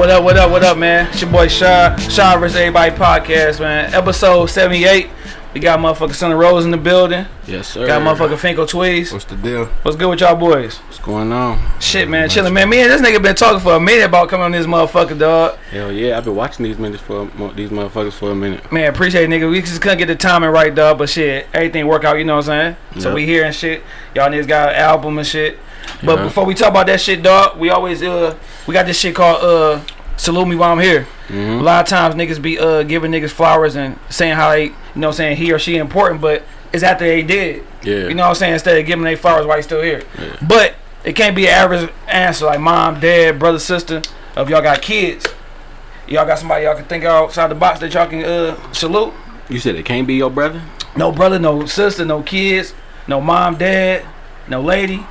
What up, what up, what up, man? It's your boy Shaw, Shaw vs. Everybody podcast, man. Episode 78. We got motherfucker Son of Rose in the building. Yes, sir. Got motherfucker Finko Tweez. What's the deal? What's good with y'all boys? What's going on? Shit, man, chilling, man. Me and this nigga been talking for a minute about coming on this motherfucker, dog. Hell yeah, I've been watching these minutes for these motherfuckers for a minute. Man, appreciate it, nigga. We just couldn't get the timing right, dog. But shit, everything work out, you know what I'm saying? So we here and shit. Y'all niggas got an album and shit. But Yeah. before we talk about that shit, dog, we always uh we got this shit called uh salute me while I'm here. A hmm lot of times niggas be uh giving niggas flowers and saying how they you know what I'm saying he or she important, but it's after they did. Yeah. You know what I'm saying? Instead of giving they flowers while they still here. Yeah. But it can't be an average answer like mom, dad, brother, sister. If y'all got kids, y'all got somebody y'all can think outside the box that y'all can uh salute. You said it can't be your brother? No brother, no sister, no kids, no mom, dad, no lady.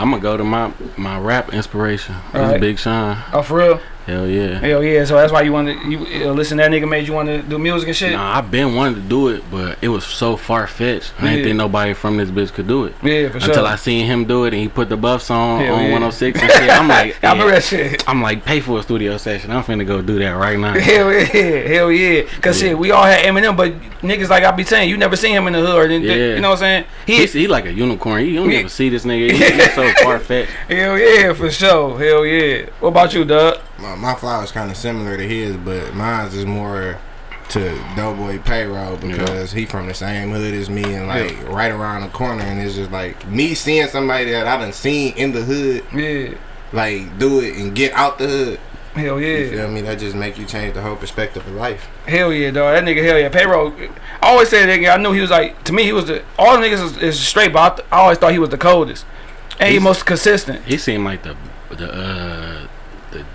I'm gonna go to my my rap inspiration. That's Alright. Big Sean. Oh, for real? Hell yeah. Hell yeah. So that's why you want to you uh, listen. to That nigga made you want to do music and shit. Nah, I've been wanting to do it, but it was so far fetched. I didn't think nobody from this bitch could do it. Yeah, for Until sure. Until I seen him do it and he put the buffs on Hell on yeah. 106 and shit. I'm like, I remember yeah. that shit. I'm like, pay for a studio session. I'm finna go do that right now. Hell yeah, hell yeah. Cause Yeah. shit, we all had Eminem, but niggas like I be saying, you never seen him in the hood or anything. Yeah. You know what I'm saying? He, He's, he like a unicorn. You don't even see this nigga. He- He's so far fetched. hell yeah, for sure. Hell yeah. What about you, Doug? My, my is kind of similar to his, but mine's is more to Doughboy Payroll because he from the same hood as me and like right around the corner, and it's just like me seeing somebody that I done seen in the hood Yeah. like do it and get out the hood. Hell You yeah. feel me? That just make you change the whole perspective of life. Hell yeah, dog. That nigga, hell yeah. Payroll. I always say that nigga. I knew he was like to me. He was the all the niggas is, is straight, but I, th- I always thought he was the coldest and he most consistent. He seemed like the the uh the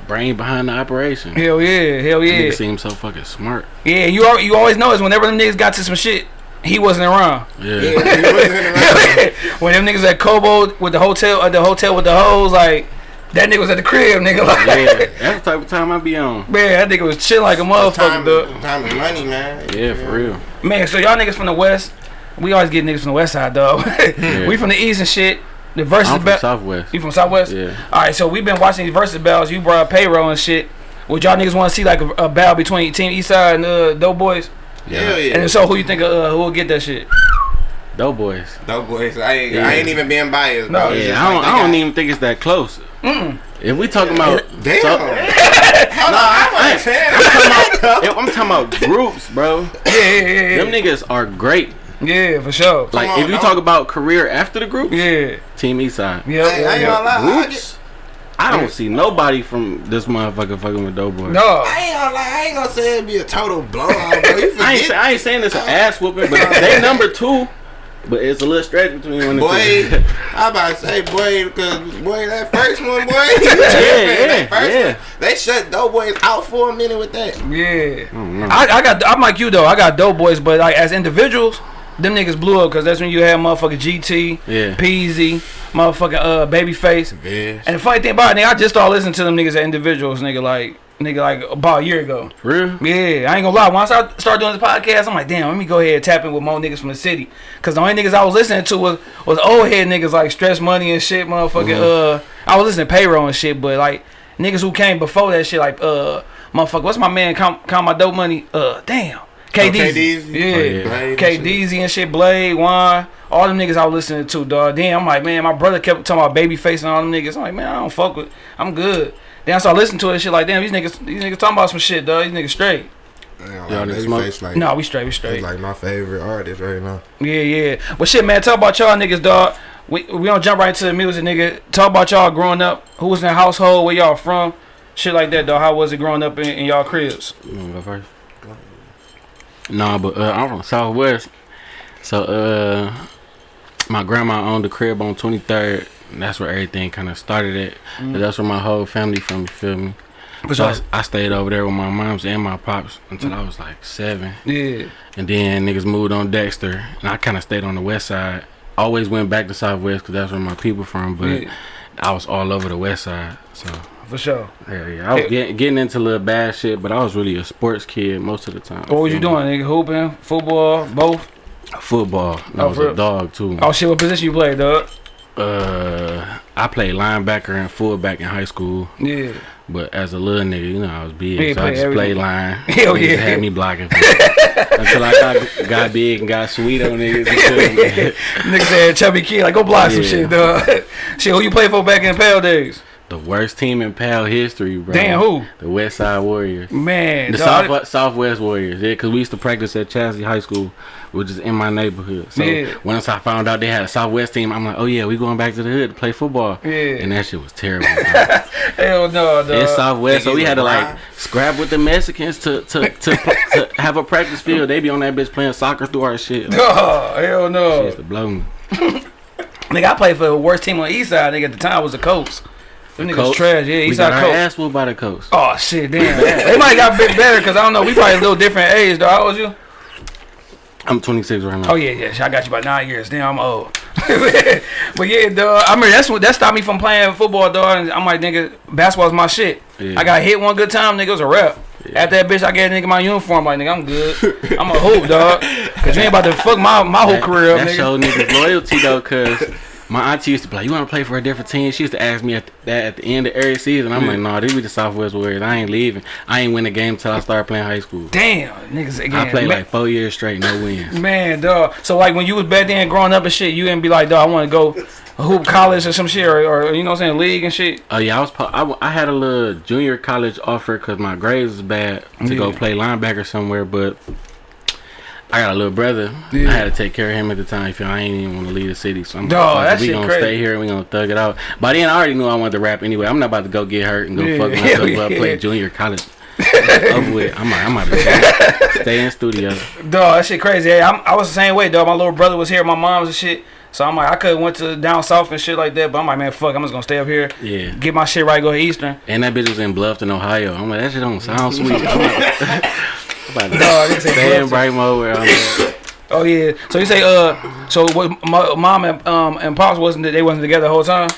brain behind the operation. Hell yeah, hell That yeah, Nigga seemed so fucking smart. yeah. You al- you always know is whenever them niggas got to some shit, he wasn't around. Yeah. Yeah, he wasn't around. when them niggas at Cobo with the hotel at the hotel with the hoes, like that nigga was at the crib, nigga. Like, yeah. That's the type of time I be on. man, that nigga was chill like a motherfucker, time, dog. time is money, man. Yeah, for real. Man, so y'all niggas from the west, we always get niggas from the west side, dog. we from the east and shit. The versus I'm from bet. Southwest. You from Southwest? Yeah. All right, so we've been watching these versus battles. You brought payroll and shit. Would y'all niggas want to see like a, a battle between Team Eastside and uh, Doughboys? Hell yeah. And so, who you think uh, who will get that shit? Doughboys. Doughboys, I ain't, Yeah. I ain't even being biased, No, bro. It's Yeah, I don't. like I don't got- even think it's that close. If we talking about, Damn. so- Hold on, I'm I- understand. if I'm talking about groups, bro. Yeah, yeah, yeah, Them niggas are great. Yeah. yeah, for sure. Like on, if you dog. talk about career after the group, Yeah, Team Eastside. yeah, I- I yeah. ain't gonna lie, Groups. I don't see nobody from this motherfucker fucking with Doughboy. No, I ain't gonna lie, I ain't gonna say it'd be a total blowout, bro. I ain't, say, I ain't saying it's an uh, ass whooping, but uh, they number two. But it's a little stretch between one and boy. two. I about to say, boy, because boy, that first one, boy. yeah, that first yeah. one, they shut Doughboys out for a minute with that. yeah. don't. I, I got. I'm like you though. I got Doughboys, but like as individuals, them niggas blew up because that's when you had motherfucking GT, Yeah. Peezy, motherfucking uh Babyface. Yeah. And the funny thing about it, nigga, I just started listening to them niggas as individuals, nigga, like nigga, like about a year ago. For real? Yeah, I ain't gonna lie. Once I start doing this podcast, I'm like, damn, let me go ahead and tap in with more niggas from the city. Cause the only niggas I was listening to was was old head niggas like Stress Money and shit, motherfucking. Uh, I was listening to payroll and shit, but like niggas who came before that shit, like uh, motherfucker, what's my man? Count, count my dope money. Uh, damn. KDZ. Oh, KDZ? Yeah. Oh, yeah. Blade and KDZ and shit, Blade, Juan, all them niggas I was listening to, dog. Then I'm like, man, my brother kept talking about Babyface and all them niggas. I'm like, man, I don't fuck with, I'm good. Then I started listening to it, shit like, damn, these niggas, these niggas talking about some shit, dog. These niggas straight. Damn, Y'all like, niggas smoke? Babyface, like, No, we straight, we straight. like my favorite artist right now. Yeah, yeah. But shit, man, talk about y'all niggas, dog. We we don't jump right into the music, nigga. Talk about y'all growing up. Who was in the household? Where y'all from? Shit like that, dog. How was it growing up in, in y'all cribs? You wanna go first? Nah, but uh, I'm from Southwest. So uh, my grandma owned the crib on 23rd. And that's where everything kind of started at. Mm. That's where my whole family from. You feel me? For So sure. I, I stayed over there with my moms and my pops until I was like seven. Yeah. And then niggas moved on Dexter, and I kind of stayed on the west side. Always went back to Southwest because that's where my people from. But Yeah. I was all over the west side. So For sure. Yeah, yeah, I was Yeah. getting, getting into little bad shit, but I was really a sports kid most of the time. What was you doing, nigga? Hooping, football, both? Football. I Oh, was a dog too. Oh shit, what position you played, dog? Uh, I played linebacker and fullback in high school. Yeah. But as a little nigga, you know, I was big, Yeah, so I just every- played line. Hell Niggas yeah. had me blocking until I got, got big and got sweet on niggas. You feel me? Nigga said chubby kid, like go block some shit, dog. shit, who you play for back in the PAL days? The worst team in PAL history, bro. Damn, who? The West Side Warriors. Man, The dog. South, Southwest Warriors, yeah, because we used to practice at Chadsey High School, which is in my neighborhood. So Yeah. once I found out they had a Southwest team, I'm like, oh yeah, we going back to the hood to play football. Yeah. And that shit was terrible. Hell no, dog. it's Southwest, so we had to like scrap with the Mexicans to to, to, to have a practice field. They be on that bitch playing soccer through our shit. Like, Oh, hell no. used to blow me. Nigga, I played for the worst team on the East Side. Nigga, at the time was the Colts. Them niggas Coach, trash. Yeah, we East got Side our Colts. ass whooped by the coast. Oh shit, damn. they might got a bit better because I don't know. We probably a little different age, though. How old you? I'm 26 right now. Oh yeah, yeah. I got you by nine years. Damn, I'm old. but yeah, dog. I mean, that's what that stopped me from playing football, dog. And I'm like, nigga, basketball's my shit. Yeah. I got hit one good time, nigga. It was a rap. After that bitch, I gave nigga my uniform. Like, nigga, I'm good. I'm a hoop, dog. Cause you ain't about to fuck my my whole That- career up, That nigga. showed niggas loyalty though, cause my auntie used to be like, "You want to play for a different team?" She used to ask me at that at the end of every season. I'm like, "Nah, these be the Southwest Warriors. I ain't leaving. I ain't win a game till I start playing high school. Damn, niggas again. I played man, like four years straight, no wins. man, dog. So like when you was back then growing up and shit, you didn't be like, dog, I want to go hoop college or some shit, or, or you know what I'm saying, league and shit. Oh yeah, I was. I, I, had a little junior college offer because my grades was bad to go play linebacker somewhere, but. I got a little brother. Yeah. I had to take care of him at the time. Feel I ain't even want to leave the city, so I'm Dawg, like, that we gonna crazy. stay here and we gonna thug it out. By then, I already knew I wanted to rap anyway. I'm not about to go get hurt and go Yeah, fuck myself up, yeah. play junior college. Over with. I'm like, I'm to stay in studio. Dog, that shit crazy. Hey, I'm, I was the same way, dog. My little brother was here, my mom's and shit. So I'm like, I could have went to down south and shit like that, but I'm like, man, fuck, I'm just gonna stay up here, Yeah. get my shit right, go to Eastern. And that bitch was in Bluffton, Ohio. I'm like, that shit don't sound sweet. I'm about, I'm about to Dog, they say stay in Bluffton. Brightmo where I'm at. Oh yeah. So you say, uh, so what? My, mom and um and pops wasn't they wasn't together the whole time?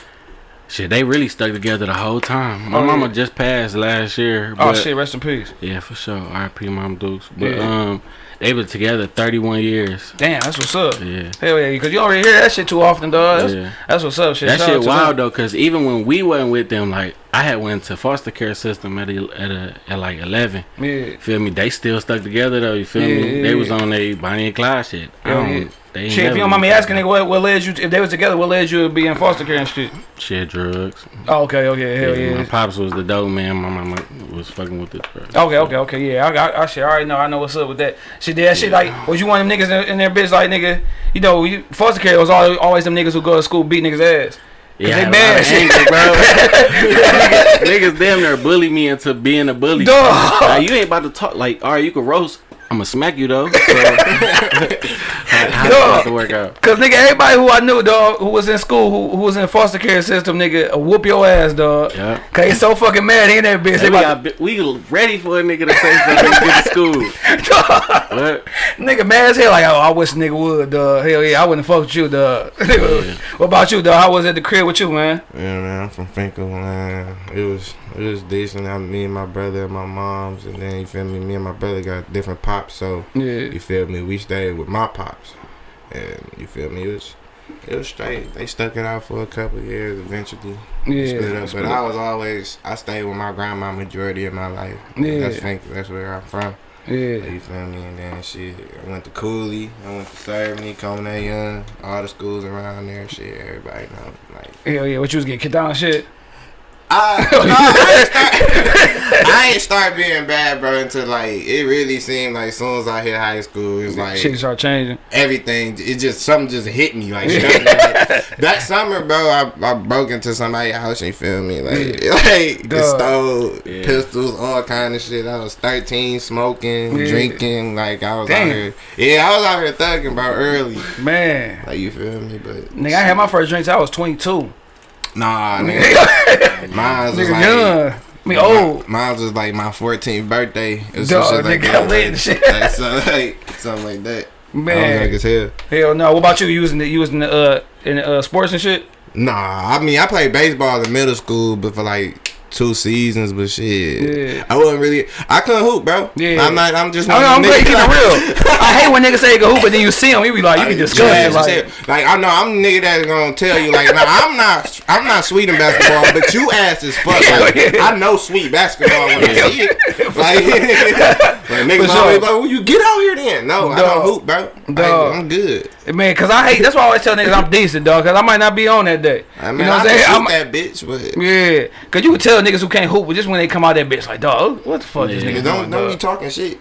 Shit, they really stuck together the whole time. My Oh, mama yeah. just passed last year. Oh shit, rest in peace. Yeah, for sure. R.I.P. Mom Dukes. But Yeah. um, they were together 31 years. Damn, that's what's up. Yeah. Hell yeah, because you don't hear that shit too often, dog. That's, Yeah. that's what's up. Shit. That Shout shit wild them. though, cause even when we wasn't with them, like I had went to foster care system at a, at a, at like eleven. Yeah. Feel me? They still stuck together though. You feel Yeah, me? yeah, They was on a Bonnie and Clyde shit. I don't. yeah. They Shit, if you don't mind me asking, nigga, what, what led you? To, if they was together, what led you to be in foster care and shit? Shit, drugs. Oh, okay, okay, hell Yeah, yeah. My pops was the dope man. My mama was fucking with the drugs. Okay, okay, okay, yeah. I, I, I shit, I already know. I know what's up with that. Shit, that shit like was you one of them niggas in, in their bitch like nigga? You know, you, foster care was always, always them niggas who go to school beat niggas ass. Yeah, they I had a mad of anger, bro. niggas, niggas damn near bully me into being a bully. Dog. Like, you ain't about to talk. Like, all right, you can roast. I'm gonna smack you though. So, how, how Dog. about to work out? Cause nigga, everybody who I knew, dog, who was in school, who, who was in foster care system, nigga, whoop your ass, dog. Yeah. Cause they so fucking mad, he in that bitch. Hey, we, got, we ready for a nigga to say something to get to school. What? nigga mad as hell. Like, oh, I wish nigga would, dog. Hell yeah, I wouldn't fuck with you, dog. what about you, dog? How was at the crib with you, man? Yeah, man, I'm from Fenkell, man. It was it was decent. I, me and my brother and my mom's, and then you feel me. Me and my brother got different pops, so Yeah. you feel me. We stayed with my pops, and you feel me. It was it was straight. They stuck it out for a couple of years. Eventually, we split Yeah. up. But I was always I stayed with my grandma majority of my life. Yeah. That's That's where I'm from. Yeah. You feel me? And then shit, I went to Cooley, I went to Cerveny, Coleman Young, all the schools around there. Shit, everybody know. Like Hell yeah. What you was getting kicked out and shit? I, no, I, ain't start, I ain't start being bad, bro, until like it really seemed like as soon as I hit high school, it's like shit started changing. everything. It just something just hit me like, like, that summer, bro. I, I broke into somebody's house. You feel me? Like like the Duh. stove, Yeah. pistols, all kind of shit. I was thirteen, smoking, Yeah. drinking. Like I was Damn. out here. Yeah, I was out here thugging, bro, early. Man. Like you feel me? But Nigga, I had my first drinks. I was 22. Nah, nigga. Mine was Nigga, like. young. I mean, old. Mine was like my 14th birthday. Or Dog, some shit like nigga, that. lit and shit. Like, so, like, something like that. I was young Man. as hell. Hell no. What about you? using the, you was in the, uh, in the, uh, sports and shit? Nah, I mean, I played baseball in middle school, but for like two seasons, but shit, Yeah. I wasn't really. I couldn't hoop, bro. Yeah. I'm not. I'm just. I mean, I'm them great niggas keeping real. I hate when niggas say they can hoop, but then you see them, you be like, you can discuss it. Like, like, like I know I'm the nigga that's gonna tell you like nah, I'm not I'm not sweet in basketball, but you ass is fuck. Like, Yeah. I know sweet basketball when I see it. Like, like niggas always sure. like, well, you get out here then. No, I don't hoop, bro. Dog. I'm good. man, cause I hate. That's why I always tell niggas I'm decent, dog. Cause I might not be on that day. I mean, you know what I I'm saying? I'm- that bitch, but Yeah, cause you can tell niggas who can't hoop, but just when they come out that bitch, like, dog, what the fuck this Yeah. nigga don't doing, don't dog? be talking shit.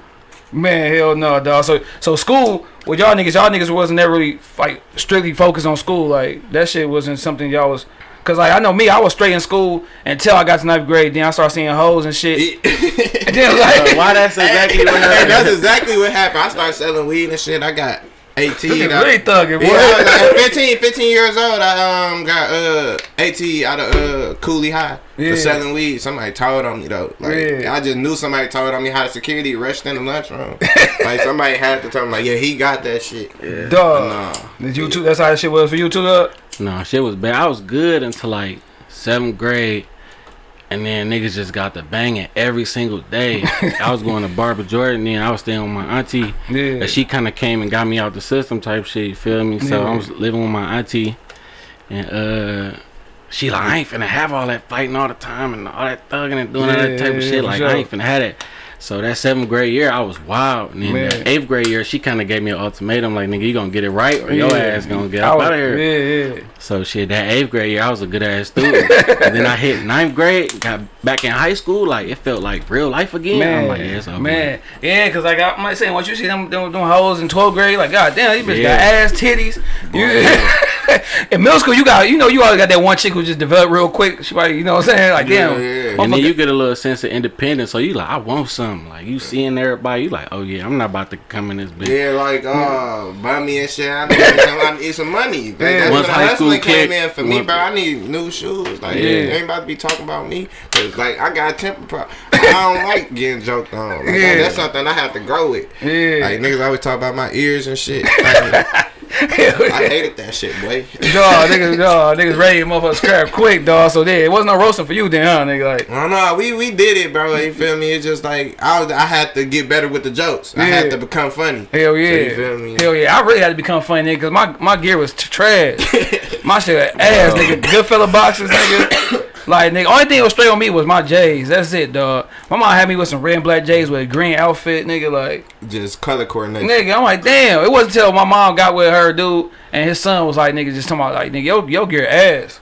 Man, hell no, dog. So, so school with y'all niggas, y'all niggas wasn't never really like strictly focused on school. Like that shit wasn't something y'all was. Cause like I know me, I was straight in school until I got to ninth grade. Then I started seeing hoes and shit. And then like, Why that's exactly what happened. that's exactly what happened. I started selling weed and shit. I got 18. I- really thugging, boy. Yeah, I at 15, 15 years old. I um got uh 18 out of uh Cooley High Yeah. for selling weed. Somebody told on me though. Like Yeah. I just knew somebody told on me how the security rushed in the lunchroom. like somebody had to tell me like, yeah, he got that shit. Yeah. Dog. Nah. Did you too? That's how that shit was for you too, dog. No, shit was bad. I was good until like seventh grade, and then niggas just got the banging every single day. I was going to Barbara Jordan, and I was staying with my auntie. Yeah. And she kind of came and got me out the system type shit. You feel me? So Yeah. I was living with my auntie, and uh. She like I ain't finna have all that fighting all the time and all that thugging and doing all that type of shit. Like sure. I ain't finna have that. So that seventh grade year, I was wild. And then the eighth grade year, she kind of gave me an ultimatum, like nigga, you gonna get it right or your Yeah. ass gonna get I up was- out of here. Yeah, yeah. So shit, that eighth grade year, I was a good ass student. and then I hit ninth grade, got back in high school, like it felt like real life again. Man, I'm like, yeah, it's over man, yeah, cause like I'm like saying, once you see them them, them hoes in 12th grade, like God damn, these bitches Yeah. got ass titties. You, in middle school, you got you know you always got that one chick who just developed real quick. She probably you know what I'm saying, like damn. And then you get a little sense of independence, so you like, I want something. Like you seeing everybody, you like, oh yeah, I'm not about to come in this bitch. Yeah, like uh, buy me and shit. I need some, I need some money. Like, That's Once when high school came kick- in for me, once- bro. I need new shoes. Like, Yeah. yeah. ain't about to be talking about me. Cause like I got a temper problem. I don't like getting joked on. Like, Yeah. that's something I have to grow with. yeah, Like niggas always talk about my ears and shit. Like, I hated that shit, boy. dog, niggas, dog, niggas ready to motherfucker scrap quick, dog. So there, it wasn't no roasting for you then, huh, nigga? Like, I don't. We we did it, bro. You feel me? It's just like I was. I had to get better with the jokes. I had to become funny. hell yeah, you feel me? hell yeah. I really had to become funny, nigga, cause my my gear was trash. my shit ass, nigga. Good fella boxes, nigga. Like nigga, only thing that was straight on me was my J's. That's it, dog. My mom had me with some red and black J's with a green outfit, nigga. Like, Just color coordination. nigga, I'm like, damn. It wasn't until my mom got with her dude and his son was like, nigga, just talking about like, nigga, yo, yo gear ass.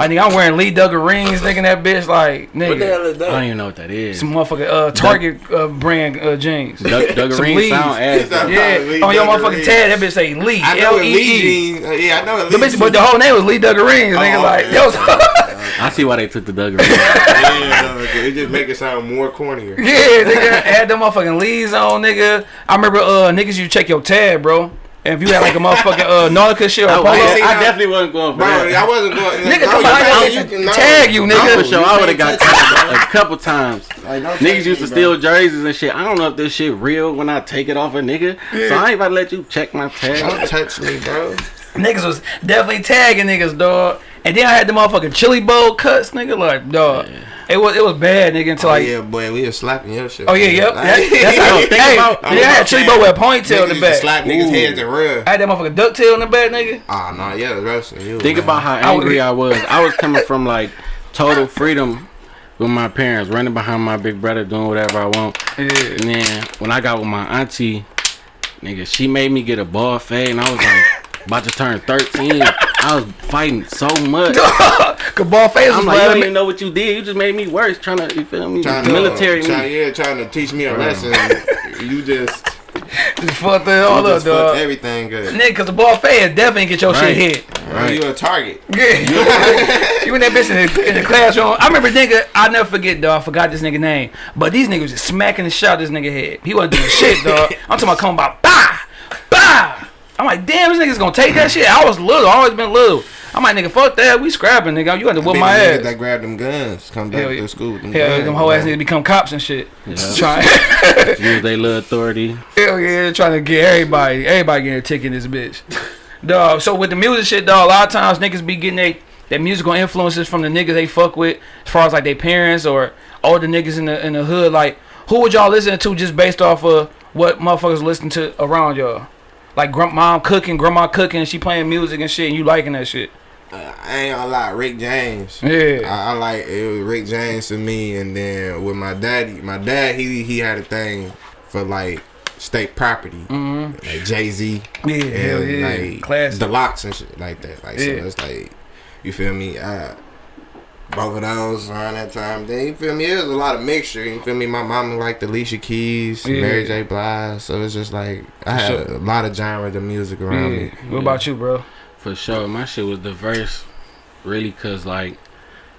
Like, nigga, I'm wearing Lee Dungarees, nigga, that bitch, like, nigga. What the hell is I don't even know what that is. Some motherfucking uh, Target uh, brand uh, jeans. Doug, Doug Some Green Lees. sound ass. Yeah, Lee on your motherfucking rings. tag, that bitch say Lee. I know L it E Lee E. jeans. Uh, yeah, I know it The Lee bitch, but the whole name was Lee Dungarees. Nigga, Oh, like, okay. that was. I see why they took the Duggar Green. yeah, okay. it just make it sound more cornier. Yeah, nigga, had them motherfucking Lees on, nigga. I remember uh niggas you check your tag, bro. And if you had like a motherfucking uh Nautica shit or I, polo, I, I now- definitely wasn't going for Bro, that. I wasn't going. Nigga, no, come you on, can't- I you can can- no. tag you, I'm nigga. for sure. I would have got tagged a couple times. Like, don't Niggas touch used to me, steal bro. jerseys and shit. I don't know if this shit real when I take it off a nigga. So I ain't about to let you check my tag. Don't touch me, bro. Niggas was definitely tagging niggas, dog. And then I had the motherfucking chili bowl cuts, nigga. Like, dog, it was it was bad, nigga. Until Oh, like, yeah, boy, we was slapping your shit. oh yeah, yep. Like, That, that's how. Yo, think hey, about- yeah, I had chili bowl with a ponytail in the back. Slap niggas' Ooh. heads and run. I had that motherfucking ducktail in the back, nigga. Ah, oh no, yeah, it was roasting you. Think man. about how angry I was. I was coming from like total freedom with my parents, running behind my big brother, doing whatever I want. Yeah. And then when I got with my auntie, nigga, she made me get a ball fade, and I was like about to turn 13. I was fighting so much. Cause ball face was I'm like, you don't even know what you did. You just made me worse. Trying to, you feel me? Trying to, Military trying, me. yeah, trying to teach me a lesson. you just, Just fucked it all you up, dog. everything good. Nigga, cause the ball fans definitely get your Right. shit hit. Right. You a target. Yeah. you in that bitch in the, in the classroom. I remember nigga, I never forget, dog. I forgot this nigga name. But these niggas just smacking the shot this nigga head. He wasn't doing shit, dog. I'm talking about coming by, bah, bah. I'm like, damn, this nigga's gonna take that shit. I was little, I always been little. I'm like, nigga, fuck that. We scrapping, nigga. You got to Be whip the my niggas ass. that grab them guns, come back Hell yeah. to school with them Hell, guns. them whole ass niggas become cops and shit. Yeah. Trying, Use their little authority. hell yeah, trying to get everybody, everybody getting a ticket in this bitch. Dog. So with the music shit, dog, a lot of times niggas be getting they that musical influences from the niggas they fuck with, as far as like their parents or older niggas in the in the hood. Like, who would y'all listen to just based off of what motherfuckers listen to around y'all? Like, grand mom cooking, grandma cooking, and she playing music and shit, and you liking that shit. Uh, I ain't gonna lie, Rick James. Yeah. I, I like it was Rick James to me, and then with my daddy, my dad he he had a thing for like state property, Mm-hmm. like Jay Z, Yeah, hell yeah. like Classic. the LOX and shit like that. Like Yeah. so, it's like you feel me. Uh, both of those around that time. Then you feel me. It was a lot of mixture. You feel me. My mama liked the Alicia Keys, Yeah. Mary J. Blige, so it's just like I had sure. a lot of genres of music around Yeah. me. What about you, bro? For sure, my shit was diverse, really, cause like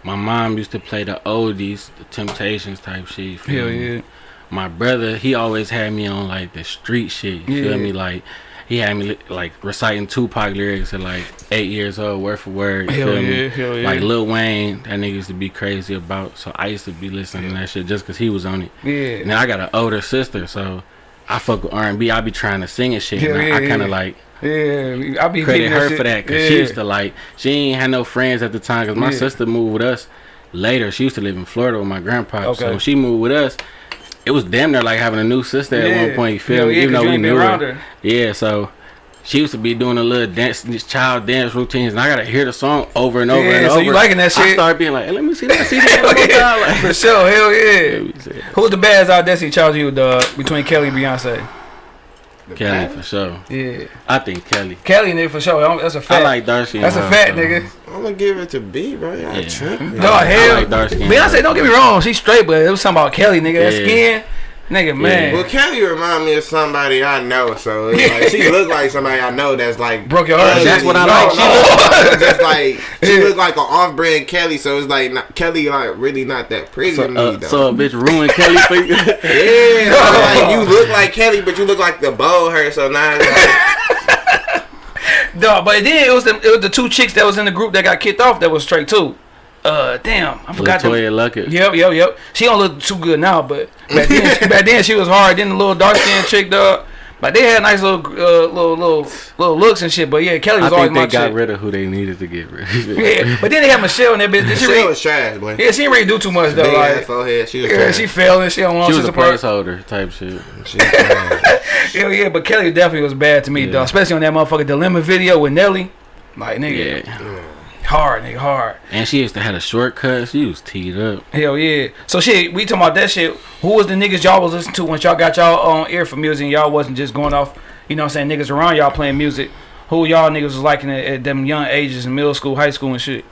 my mom used to play the oldies, the Temptations type shit. feel Hell me? yeah. My brother, he always had me on like the street shit. You Yeah. feel me? Like he had me like reciting Tupac lyrics at like eight years old, word for word. Hell yeah, hell yeah. Like Lil Wayne, that nigga used to be crazy about. So I used to be listening to that shit just cause he was on it. yeah. Now I got an older sister, so I fuck with R and B. I be trying to sing and shit. Hell and I, yeah, I kind yeah. of like Yeah, I be credit her shit. for that because yeah. she used to like she ain't had no friends at the time because my Yeah. sister moved with us later. She used to live in Florida with my grandpa. Okay. So she moved with us, it was damn near like having a new sister at one point. You feel me? yeah, Even though we knew her. her. Yeah, so. She used to be doing a little dance, these child dance routines, and I gotta hear the song over and over Yeah, and so over. you liking that I shit? started being like, hey, "Let me see that, see that time." Like, For sure, hell yeah. Who's the baddest out Destiny's Child you dog between Kelly and Beyonce? Kelly for sure. Yeah, I think Kelly. Kelly nigga for sure. I'm- That's a I fact. like dark skin. That's a her, fact, so- nigga. I'm gonna give it to B, bro. Y'all Yeah. tripping. No, hell. like dark skin. Beyonce, don't get me wrong, she's straight, but it was something about Kelly, nigga. That skin, nigga, man. Well, Kelly remind me of somebody I know, so like she look like somebody I know that's like Broke your heart. That's what I No, like. She no, it's just like she look like an off-brand Kelly, so it's like not, Kelly like really not that pretty So, to me uh, though. so a bitch ruined Kelly for you. yeah, so like you look like Kelly, but you look like the bow her. So now it's like, Dog, but then it was the it was the two chicks that was in the group that got kicked off that was straight too. Uh, damn, I forgot. The, LeToya Luckett. yep, yep, yep. She don't look too good now, but back then, back then she was hard. Then the little dark skinned chick, dog. But they had nice little, uh, little, little, little looks and shit. But yeah, Kelly I was always think they my got chick. rid of who they needed to get rid of. Yeah, but then they had Michelle in that bitch. Did she she really, was trash, boy. yeah, she didn't really do too much though. Big Like, forehead. She was yeah, trash. she fell and she don't want She was a support. placeholder type shit. She. Yeah, yeah, but Kelly definitely was bad to me, Yeah. though. Especially on that motherfucking Dilemma video with Nelly. Like, nigga, Yeah. Hard, nigga, hard. And she used to have a shortcut. She was teed up. Hell yeah. So shit, we talking about that shit. Who was the niggas y'all was listening to once y'all got y'all on ear for music and y'all wasn't just going off, you know what I'm saying, niggas around y'all playing music. Who y'all niggas was liking at, at them young ages in middle school, high school and shit.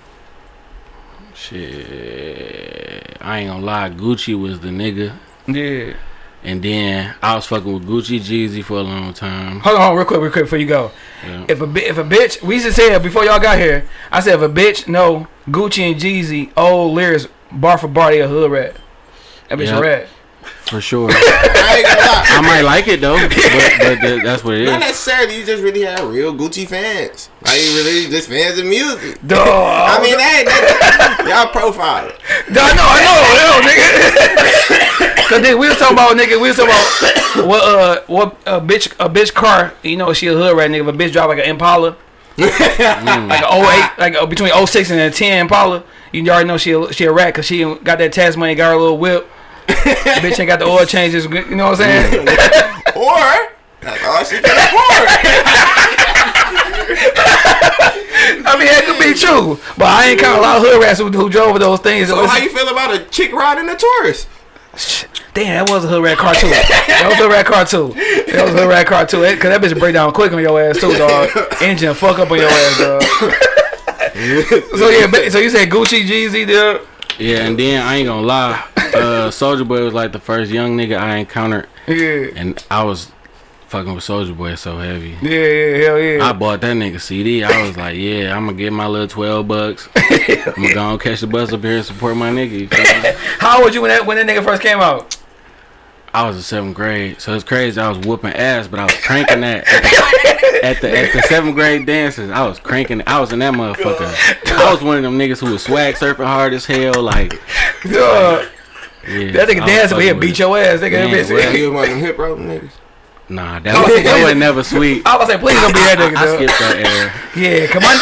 Shit. I ain't gonna lie. Gucci was the nigga. Yeah. And then I was fucking with Gucci Jeezy for a long time. Hold on, real quick, real quick before you go. Yeah. If a if a bitch, we used to say before y'all got here. I said if a bitch know Gucci and Jeezy old lyrics bar for bar, they a hood rat. That bitch Yep. a rat. For sure. I ain't gonna lie. I might like it though. But, but that's what it is. Not necessarily. You just really have real Gucci fans. Like you really just fans of music. Dog. I mean, that, that y'all profile. Dog, no, I know, I know, nigga. Cause then we was talking about nigga, we was talking about what uh what a bitch a bitch car, you know, she a hood rat nigga. If a bitch drive like an Impala, like an 08, like between 06 and a 10 Impala, you already know she a, she a rat cause she got that tax money, got her little whip. bitch ain't got the oil changes, you know what I'm saying? Or that's all she can afford. I mean, that could be true, but I ain't count a lot of hood rats who, who drove those things. So how you feel about a chick riding a Taurus? Damn, that was a hood rat car too. That was a hood rat car too. That was a hood rat car too. It- Cause that bitch break down quick on your ass too, dog. Engine fuck up on your ass, dog. so yeah, so you said Gucci, Jeezy, dude? Yeah, and then I ain't gonna lie. Uh, Soulja Boy was like the first young nigga I encountered, Yeah, and I was fucking with Soulja Boy so heavy. yeah, yeah, hell yeah. I bought that nigga CD. I was like, yeah, I'm gonna get my little twelve bucks. I'm gonna go and catch the bus up here and support my nigga. You feel me? How old you when that when that nigga first came out? I was in seventh grade, so it's crazy. I was whooping ass, but I was cranking that at the, at the at the seventh grade dances. I was cranking. I was in that motherfucker. I was one of them niggas who was swag surfing hard as hell. Like, Dog, yeah, that nigga I was dancing, but he'll beat with your ass, nigga. Man, that bitch. well, You was one of them hip rope niggas. Nah, that was, that was never sweet. I was say, please don't be that nigga. I, I dog. skipped that era. Yeah, come on,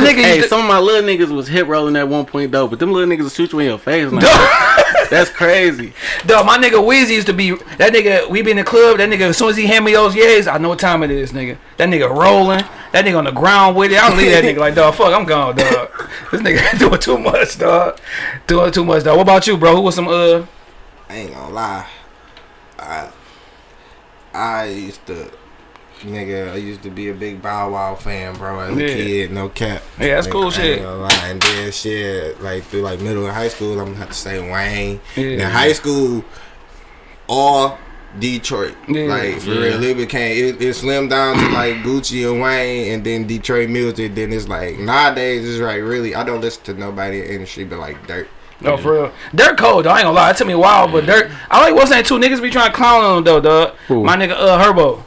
my nigga. Hey, used to- some of my little niggas was hip rolling at one point though, but them little niggas will shoot you in your face. Now. Dog, That's crazy. dog, my nigga Weezy used to be that nigga. We be in the club. That nigga, as soon as he hand me those yays, I know what time it is, nigga. That nigga rolling. That nigga on the ground with it. I don't leave that nigga like, dog. Fuck, I'm gone, dog. This nigga doing too much, dog. Doing too much, dog. What about you, bro? Who was some uh? I ain't gonna lie. I I used to nigga, I used to be a big Bow Wow fan, bro, as a Yeah. kid, no cap. Yeah, that's cool shit. ain't gonna lie. And then shit, like through like middle and high school, I'm gonna have to say Wayne. Yeah. Now high school, all Detroit. Yeah. Like for Yeah. real, it became it, it slimmed down to like Gucci and Wayne, and then Detroit music. Then it's like nowadays it's like really I don't listen to nobody in the industry but like Durk. No, for real. Durk cold, though. I ain't gonna lie. It took me a while, but Durk. I like what's that two niggas be trying to clown on him though, dog. My nigga, uh, Herbo.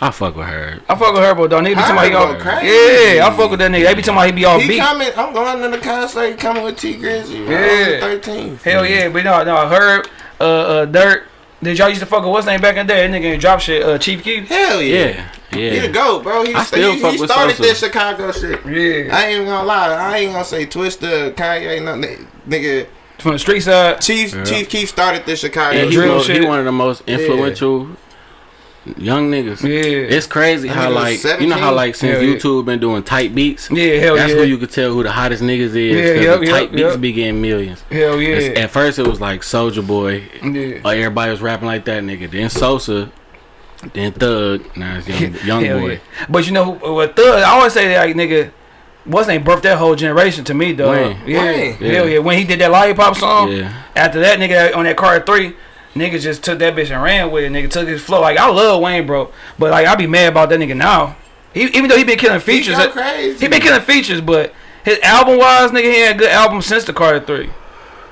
I fuck with her. I fuck with Herbo, dog. Nigga be talking about he all, crazy. Yeah, I fuck with that nigga. They be talking about he be all He beat. coming. I'm going to the concert. Coming with Tee Grizzley. Yeah. Yeah, thirteen. Hell yeah, but no, no, Herb, uh, uh, Durk. Did y'all used to fuck with what's name back in the day? That nigga ain't drop shit. Uh, Chief Keef. Hell yeah. Yeah, yeah. He the goat, bro. He, I still he, fuck he with started Sosa. this Chicago shit. Yeah, I ain't even gonna lie. I ain't gonna say Twista, Kanye, nothing. Nigga, from the street side. Chief Yeah. Chief Keef started this Chicago Yeah, he, drill shit. he one of the most influential young niggas. Yeah, It's crazy how nigga was like you know how like since Hell yeah. YouTube been doing type beats. yeah, hell That's yeah, where you could tell who the hottest niggas is. Yeah, 'cause yep, the yep, type beats yep. be getting millions. hell It's- yeah, At first it was like Soulja Boy, yeah. or everybody was rapping like that nigga. Then Sosa, then Thug. Now it's young, young boy. yeah. But you know what Thug? I always say like nigga. What's name birthed that whole generation to me, though. Wayne. Yeah, Wayne. hell Yeah. yeah. When he did that lollipop song, Yeah, after that nigga on that Carter three, nigga just took that bitch and ran with it. Nigga took his flow. Like I love Wayne, bro, but like I be mad about that nigga now. He, even though he been killing features, crazy. he been killing features, but his album wise, nigga, he had a good album since the Carter three.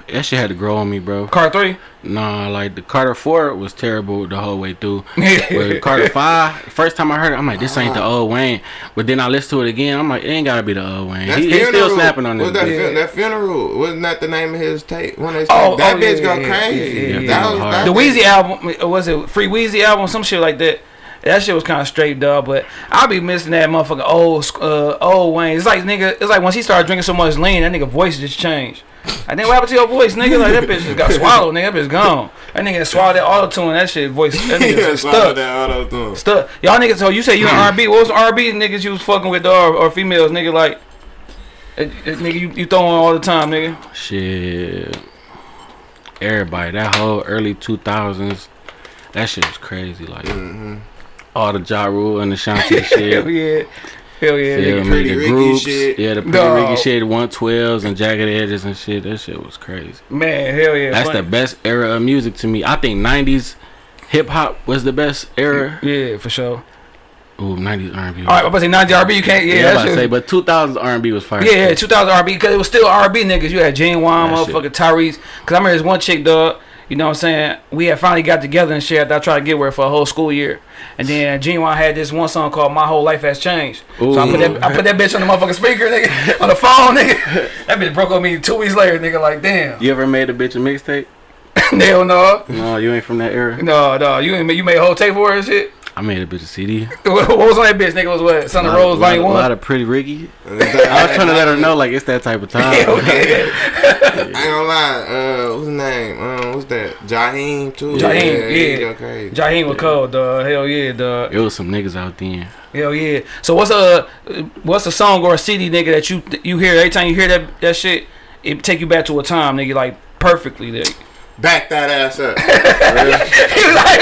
That shit had to grow on me, bro. Carter three. Nah, like the Carter Four was terrible the whole way through. Yeah. But Carter Five, first time I heard it, I'm like, this ain't the old Wayne. But then I listened to it again, I'm like, it ain't gotta be the old Wayne. That He, he's still funeral- snapping on this. That, bitch. fun- that funeral? Wasn't that the name of his tape? One of his Oh, that oh, bitch yeah, go yeah, crazy. yeah, yeah, That was- that The bitch- Weezy album uh, was it Free Weezy album, some shit like that. That shit was kind of straight dog, but I'll be missing that motherfucking old uh, old Wayne. It's like nigga, it's like once he started drinking so much lean, that nigga voice just changed. I think what happened to your voice, nigga? Like that bitch just got swallowed, nigga. That bitch gone. That nigga swallowed that auto tune. That shit voice. That nigga Yeah, just stuck. that auto-tune. Stuck. Y'all niggas. So you say you in R&B? What was R&B niggas you was fucking with, dog, or, or females, nigga? Like, uh, uh, nigga, you, you throwing all the time, nigga. Shit. Everybody, that whole early 2000s, that shit was crazy. Like, Mm-hmm. all the Ja Rule and the Shanti Hell shit. yeah. Hell yeah. Feel nigga. me? Pretty The Ricky groups, shit. yeah, the pretty Dog. Ricky shit, 112s and jagged edges and shit. That shit was crazy. Man, hell yeah. That's funny. the best era of music to me. I think 90s hip hop was the best era. Yeah, for sure. Ooh, 90s R&B. All right, I'm about to say 90 R&B. You can't. Yeah, yeah, that I'm about to say, but 2000s R&B was fire. Yeah, yeah, 2000 R&B because it was still R&B niggas. You had Ginuwine, shit. Tyrese. Because I remember this one chick, dog. You know what I'm saying? We had finally got together and shit I tried to get with her for a whole school year. And then Ginuwine had this one song called My Whole Life Has Changed. So I put, that, I put that bitch on the motherfucking speaker, nigga, on the phone, nigga. That bitch broke on me two weeks later, nigga. Like, damn. You ever made a bitch a mixtape? Hell no. No, you ain't from that era. No, no. You ain't, you made a whole tape for her and shit? I made a bitch a CD. what was on that bitch, nigga? Was what? Son of A lot- Rose, lot, Volume a lot of pretty Ricky. I was trying to let her know like it's that type of time. Hell yeah. I ain't gonna lie. Uh, what's his name? Um, what's that? Jaheim too. Jaheim, he yeah. go crazy. Jaheim was cold, dog. Hell yeah, dog. It was some niggas out there. Hell yeah. So what's a what's a song or a CD nigga that you you hear every time you hear that that shit it take you back to a time nigga like perfectly nigga. Back that ass up. He was like,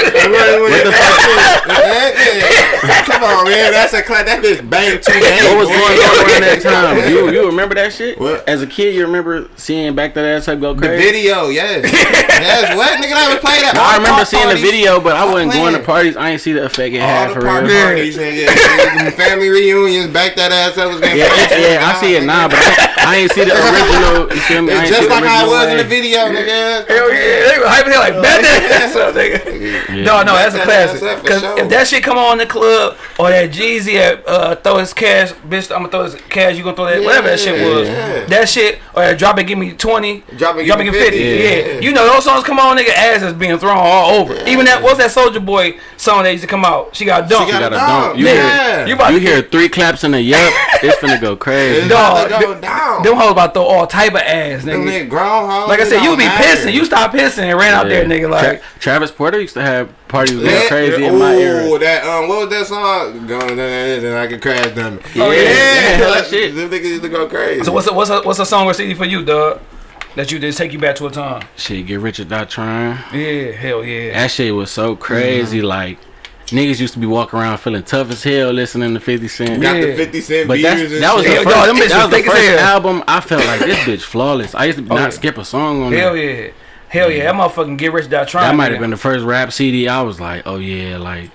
Come on, man. That's a class. That bitch bang two games. What was going on around that time? You you remember that shit? What? As a kid, you remember seeing back that ass up go crazy. The video, yes. yes, what? Nigga, I was playing that. No, I remember park seeing the video, but I wasn't going to parties. I ain't see the effect it All had the for park real. parties, nigga. Nigga, Family reunions, back that ass up was getting Yeah, yeah, yeah, I see it now, but I, I ain't see the original. You feel me? I It's just like how it original was in the video, nigga. Hell yeah, they were hyping it like bet that ass up, nigga. Yeah. No, no, that's a Bet that ass classic. Cause sure. if that shit come on in the club or that Jeezy at, uh, throw his cash, bitch, I'm gonna throw his cash. You gonna throw that whatever that shit was. Yeah. That shit or that drop it, give me twenty. Drop it, Drop it, give me 50. Yeah. Yeah. You know, those songs come on, nigga, ass is being thrown all over. Even that, what's that Soulja Boy song that used to come out. She got dumped. She You got gotta a dump. dump. You Yeah. hear, You about you to hear three claps and a yup, it's finna go crazy. It's Dog, about to go th- down. Them hoes about to throw all type of ass, Them nigga. nigga Like I said, you be pissing. You stop pissing and ran out there, nigga. Like, Tra- Travis Porter used to have parties real Yeah, crazy ooh, in my era. that um, what was that song? Going down and I can crash them. Oh, yeah. Yeah, that shit. Them niggas used to go crazy. so what's a, what's a, what's a song or CD for you, dog? That you just take you back to a time. Shit, get rich or die trying. Yeah, hell yeah. That shit was so crazy. Mm-hmm. Like niggas used to be walking around feeling tough as hell listening to Fifty Cent. got Yeah. the fifty cent But beers and that was the shit. Yo, first, dog, them that was the first album. I felt like this bitch flawless. I used to Oh, not yeah. skip a song on Hell that. yeah. Hell yeah. That motherfucking Get Rich Die Trying. That might have been the first rap CD. I was like, oh yeah, like,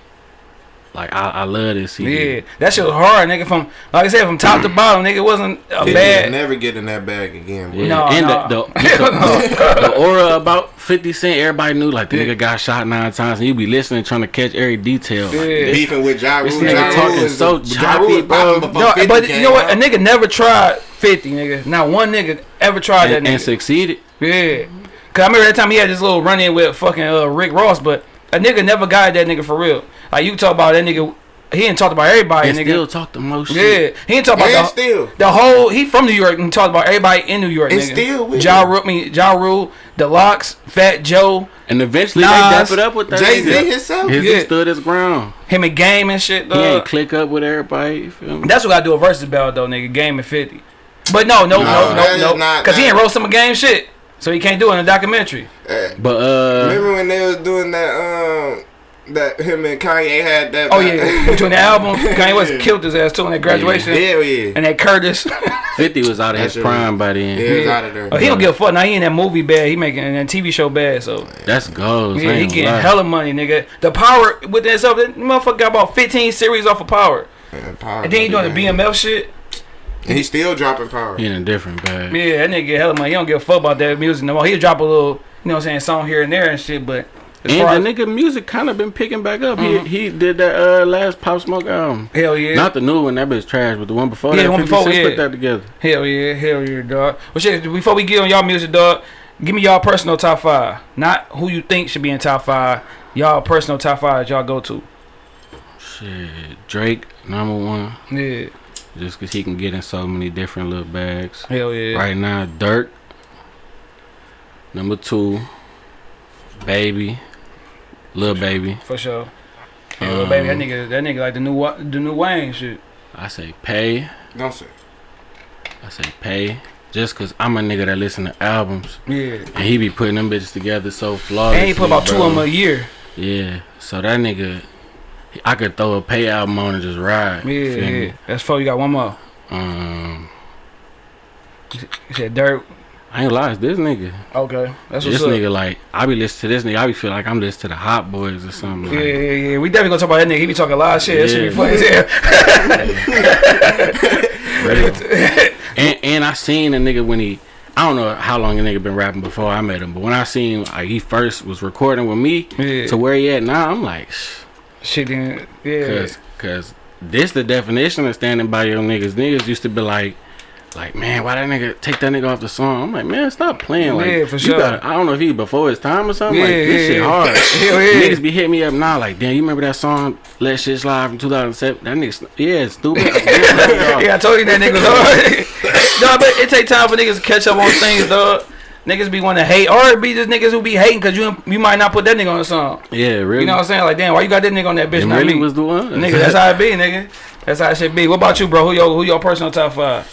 like I, I love this CD. Yeah, that shit was hard, nigga. From like I said, from top to bottom, nigga, it wasn't a 50 bad. Never get in that bag again. Bro. Yeah, No, and no. The, the, the aura about 50 Cent, everybody knew like the Yeah. nigga got shot nine times and you be listening trying to catch every detail. Like, this- Beefing with Ja This nigga Ja talking is- so Ja choppy, Rule bro. No, but you know what? out. A nigga never tried 50, nigga. Not one nigga ever tried and, that and succeeded. Yeah. Cause I remember that time he had this little run in with fucking uh, Rick Ross, but a nigga never got that nigga for real. Like you talk about that nigga, he didn't talk about everybody, And nigga. still talk the most yeah, shit. he didn't talk about And the, still. the whole. He from New York and talked about everybody in New York. And nigga. still with Ja it. Rule, I mean Ja Rule, the LOX, Fat Joe, And eventually Nas, they dap it up with that Jay Z himself. His Yeah. he stood his ground. him and Game and shit. He ain't click up with everybody. You feel me? That's what I do a versus battle though, nigga. Game and fifty. But no, no, No, no, no, is no, not- because he ain't wrote some game shit, so he can't do it in a documentary. But uh, Remember when they was doing that? Um, that him and Kanye had that. Oh yeah, between the album, Kanye West killed his ass too in that graduation, Hell yeah. and that Curtis. 50 was out of That his shit prime by then. Yeah, it was out of there. Oh, he don't give a fuck. Now he in that movie bad. He making that TV show bad. So That's goals. yeah, I he getting lie. hella money, nigga. The power with that stuff, that motherfucker got about 15 series off of Power, Man, power and then he doing the man. BMF shit. And he still dropping power. He in a different bag. Yeah, that nigga get hella money. He don't give a fuck about that music no more. He'll drop a little, you know what I'm saying, song here and there and shit. But as And the nigga music kind of been picking back up. Mhm. He he did that uh last Pop Smoke album. hell yeah, Not the new one, that bitch trash, but the one before Yeah, that. the one before, Cent yeah. put that together. hell yeah, hell yeah, dog. Well, shit. Before we get on y'all music, dog, give me y'all personal top five. Not who you think should be in top five. Y'all personal top five that y'all go to. Shit, Drake number one, Yeah, just cause he can get in so many different little bags. hell yeah. Right now, Durk. Number two, Baby, Lil Baby. For sure. Yeah, little baby, that Um, nigga, that nigga like the new the new Wayne shit. I say Pay. Don't say. I say Pay. Just cause I'm a nigga that listen to albums Yeah, and he be putting them bitches together so flawlessly. and he put about two of them a year. Yeah, so that nigga, I could throw a pay album on and just ride. Yeah, you feel me? yeah. That's four. You got one more. Um, You said Durk. I ain't lies, this nigga, Okay, that's what's this up. nigga like, I be listening to this nigga, I be feel like I'm listening to the Hot Boys or something. Yeah, Like, yeah, yeah. We definitely gonna talk about that nigga. He be talking a lot of shit. That shit be Yeah. funny as hell. and and I seen a nigga when he, I don't know how long a nigga been rapping before I met him, but when I seen like he first was recording with me Yeah. to where he at now, I'm like, shh, Shit, then, yeah. cause cause this the definition of standing by your niggas. Niggas used to be like. Like man, why that nigga take that nigga off the song? I'm like, man, stop playing. Like, Yeah, for you sure. gotta- I don't know if he before his time or something. Yeah, like, this yeah, shit yeah. hard. Hell yeah. Niggas be hitting me up now, like, damn, you remember that song "Let Shit Slide" from 2007? That nigga, yeah, stupid. yeah, I told you that nigga was hard. no, but it take time for niggas to catch up on things, dog. Niggas be want to hate, or it be just niggas who be hating because you you might not put that nigga on the song. yeah, really. You know what I'm saying? Like, damn, why you got that nigga on that bitch? Them Not really me? was the one. nigga, that's how it be, nigga. That's how it should be. What about you, bro? Who your who your personal top five?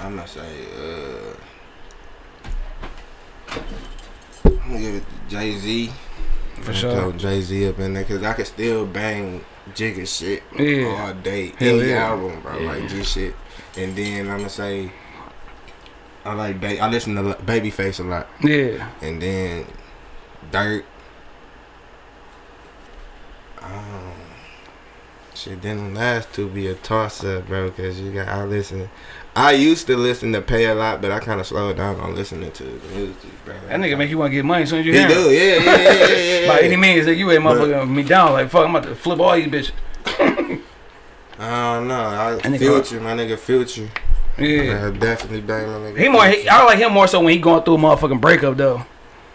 I'm gonna say. Uh, I'm gonna give it Jay Z. For sure. Jay Z up in there because I can still bang Jigga shit Yeah. all day. Hell Any yeah. album, bro. Yeah. Like this shit. And then I'm gonna say. I like ba- I listen to Babyface a lot, Yeah, and then Durk. Um, shit, then the last two be a toss up, bro. Cause you got I listen. I used to listen to Pay a lot, but I kind of slowed down on listening to music, bro. that nigga make you want to get money as soon as you He hear do, him. yeah, yeah, yeah, yeah, yeah. By any means, that you ain't motherfucking me down. Like fuck, I'm about to flip all these bitches. I don't know. I nigga- Future, my nigga Future. Yeah. I definitely bang my nigga. He more. He, Future. I like him more so when he going through a motherfucking breakup though.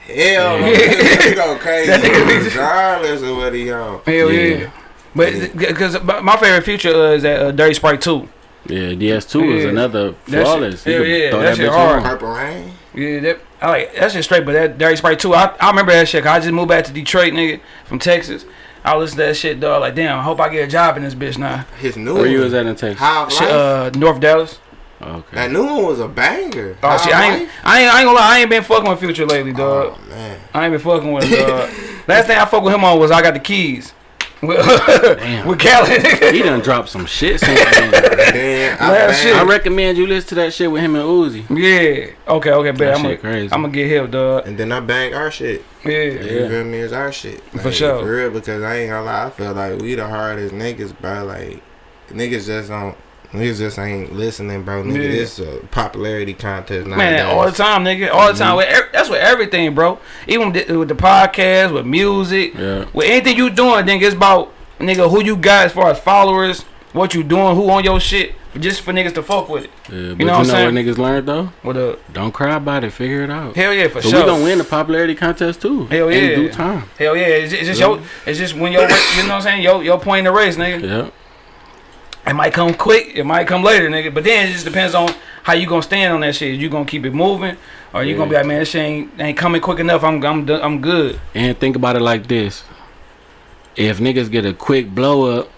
Hell, Yeah. yeah. go crazy That nigga- regardless of what he on. Hell Yeah. yeah. But because my favorite feature uh, is that uh, Dirty Sprite 2. Yeah, DS2 is Yeah. another That shit- flawless. You hell can yeah, throw that shit hard. Purple Rain. Yeah, that, I like that shit straight. But that Dirty Sprite 2, I, I remember that shit. 'cause I just moved back to Detroit, nigga, from Texas. I listen to that shit, dog. Like, damn, I hope I get a job in this bitch now. His new Where one. you was at in Texas? High of Shit, uh, North Dallas. Okay. that new one was a banger. Oh shit, I ain't, I ain't, I ain't gonna lie, I ain't been fucking with Future lately, dog. Oh man. I ain't been fucking with him, dog. Last thing I fucked with him on was I got the keys. With, Damn. with Khaled. He done dropped some shit since then. Then I Last shit. I recommend you listen to that shit with him and Uzi. yeah. Okay, okay, bet. I'm gonna, crazy. I'm gonna get help, dog. And then I banged our shit. Yeah. You Yeah. feel me? It's our shit. For sure. For real, because I ain't gonna lie, I feel like we the hardest niggas, bro. Like, niggas just don't, niggas just ain't listening, bro. Nigga, Yeah. this a popularity contest now. Man, all the time, nigga. All the time. Mm-hmm. With ev- that's with everything, bro. Even with the, with the podcast, with music, Yeah. with anything you doing, nigga, it's about nigga who you got as far as followers, what you doing, who on your shit, just for niggas to fuck with it. Yeah, but you know know, what I'm what niggas learned though? What a Don't cry about it. Figure it out. hell yeah for So sure. we gonna win the popularity contest too. Hell In yeah. due time. Hell yeah, it's, it's just Yeah. your, it's just when your, you know what I'm saying, your your point in the race, nigga. Yeah. It might come quick, it might come later, nigga. But then it just depends on how you gonna stand on that shit. You gonna keep it moving, or you gonna be like, man, this shit ain't, ain't coming quick enough. I'm I'm I'm good. And think about it like this: if niggas get a quick blow up,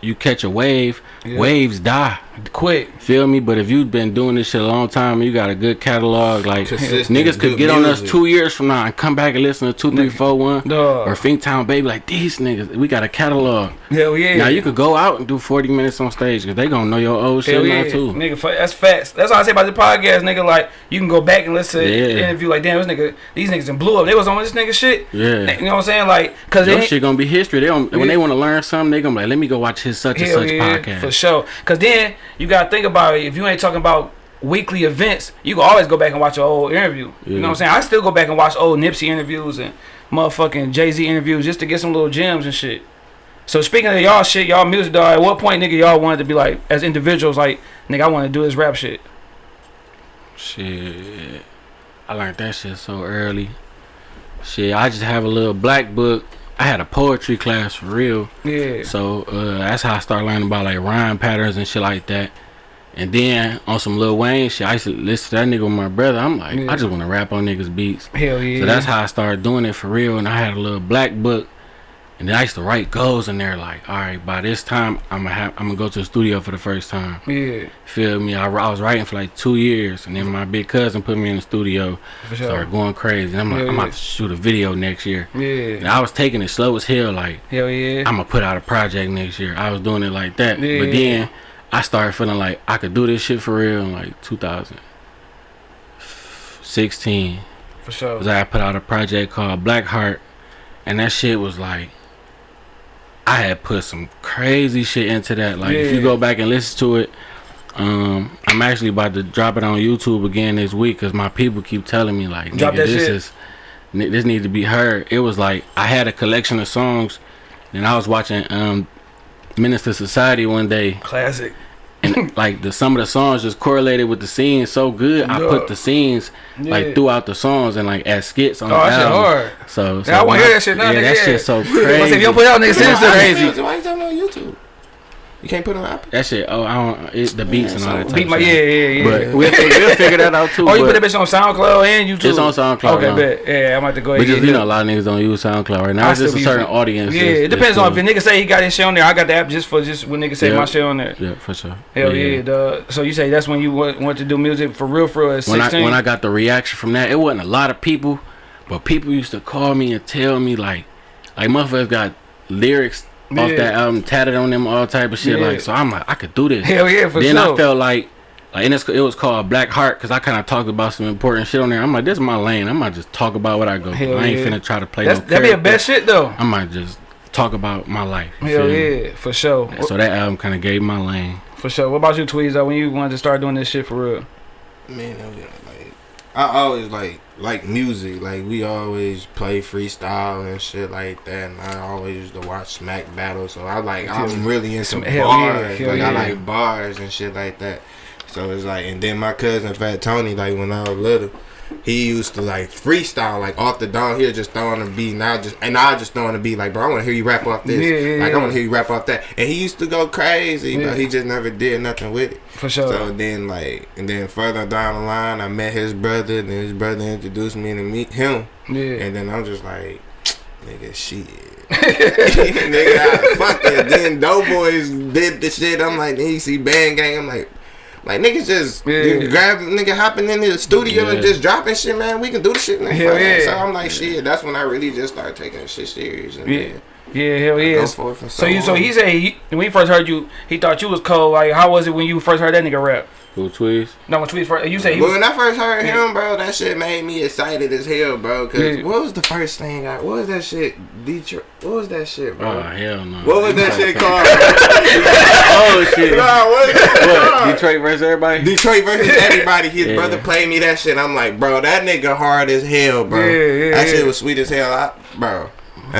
you catch a wave. Yeah. Waves die. Quick. Feel me? But if you've been doing this shit a long time and you got a good catalog, like Consistent, niggas could good get on us two years from now and come back and listen to two, three, four, one, Dog. or Finktown Baby. Like these niggas, we got a catalog. Hell yeah. Now you could go out and do forty minutes on stage because they gonna know your old shit Hell now yeah, too. nigga. That's facts. That's all I say about the podcast, nigga. Like you can go back and listen to the interview. Like damn, this nigga, these niggas done blew up. They was on this nigga shit. Yeah. You know what I'm saying? Like, cause Your they shit gonna be history. They don't, when they want to learn something, they gonna be like, let me go watch his such and such yeah, podcast. Sure. Cause then you gotta think about it. If you ain't talking about weekly events, you can always go back and watch an old interview. You know what I'm saying? I still go back and watch old Nipsey interviews and motherfucking Jay Z interviews just to get some little gems and shit. So speaking of y'all shit, y'all music dog, at what point nigga y'all wanted to be like as individuals like nigga I want to do this rap shit. Shit, I learned that shit so early. Shit, I just have a little black book. I had a poetry class for real. Yeah. So uh, that's how I started learning about like rhyme patterns and shit like that. And then on some Lil Wayne shit, I used to listen to that nigga with my brother. I'm like, Yeah. I just want to rap on niggas' beats. Hell yeah. So that's how I started doing it for real. And I had a little black book, and then I used to write goals in there. Like, all right, by this time, I'm gonna have, I'm gonna go to the studio for the first time. Yeah, Feel me? I, I was writing for like two years, and then my big cousin put me in the studio, for sure. started going crazy. And I'm like, Yeah, I'm yeah. about to shoot a video next year. And Yeah. I was taking it slow as hell. Like, Hell yeah. I'm gonna put out a project next year. I was doing it like that. Yeah. But then I started feeling like I could do this shit for real in like 2016. for sure. Cause I put out a project called Blackheart, and that shit was like, I had put some crazy shit into that. Like if you go back and listen to it, um, I'm actually about to drop it on YouTube again this week because my people keep telling me like, nigga, this shit. is, this need to be heard. It was like I had a collection of songs, and I was watching um, Menace II Society one day, Classic. And like the some of the songs just correlated with the scenes so good. I put the scenes Yeah. like throughout the songs and like as skits on Oh, the that shit album. hard. So, so Yeah, I wanna hear that shit now, Yeah, nigga, that yeah. shit so I say, if you don't put it out, nigga, send it to Crazy. crazy. Why you talking on YouTube? You can't put it on Apple. That shit. Oh, I don't. It, the beats and all that. Type Beat my shit. yeah, yeah, yeah. But we'll, we'll figure that out too. Oh, you put that bitch on SoundCloud and YouTube. It's on SoundCloud Okay, now. bet. Yeah, I'm about to go ahead. but just and you know, a lot of niggas don't use SoundCloud right now. I It's just a certain using- audience. Yeah, that's- it depends on if a nigga say he got his shit on there. I got the app just for just when niggas say Yeah. my shit on there. Yeah, for sure. Hell But yeah, dog. So you say that's when you want, want to do music for real, for real at When I 16? when I got the reaction from that, it wasn't a lot of people, but people used to call me and tell me like, like motherfuckers got lyrics off Yeah. that album tatted on them, all type of shit. Yeah. Like, so I'm like, I could do this. Hell yeah, for then sure. I felt like, like, and it's, it was called Black Heart because I kind of talked about some important shit on there. I'm like, this is my lane. I might just talk about what I go. Hell. I ain't yeah. finna try to play that's, no that'd be a character. best shit though. I might just talk about my life. Hell feel me? yeah, for sure. So that album kind of gave my lane. For sure. What about you, Tweez? Though, when you wanted to start doing this shit for real? Man, I was, like I always like like music. Like we always play freestyle and shit like that. And I always used to watch Smack Battle. So I like I'm really into yeah, bars. hell like yeah. I like bars and shit like that. So it's like, and then my cousin Fat Tony, like when I was little, he used to like freestyle like off the dome. He'll just throw on the beat, now just and I just throw on the beat like, bro, I want to hear you rap off this. Yeah, yeah, like. I want to hear you rap off that. And he used to go crazy, Yeah. but he just never did nothing with it. For sure. So then like, and then further down the line, I met his brother, and his brother introduced me to meet him, yeah. and then I'm just like, nigga, shit. nigga, I, fuck it. Then Doughboys did the shit. I'm like, then you see Band Gang. I'm like, like niggas just Yeah. you grab nigga hopping in the studio and just dropping shit, man. We can do the shit. Man. Hell yeah. So I'm like, shit. That's when I really just started taking shit serious. And Yeah. Yeah, hell yeah. go for it for So you, so he said he, when he first heard you, he thought you was cold. Like, how was it when you first heard that nigga rap? Who tweets? No, when Tweet first, you say he was. when I first heard him, bro, that shit made me excited as hell, bro. Cause Yeah. what was the first thing I? What was that shit? Detroit. What was that shit, bro? Oh hell no. what was that shit called? Oh shit. Nah, what was it What? called? Detroit versus everybody. Detroit versus everybody. His Yeah. brother played me that shit. I'm like, bro, that nigga hard as hell, bro. Yeah, yeah, that yeah. shit was sweet as hell, I, bro.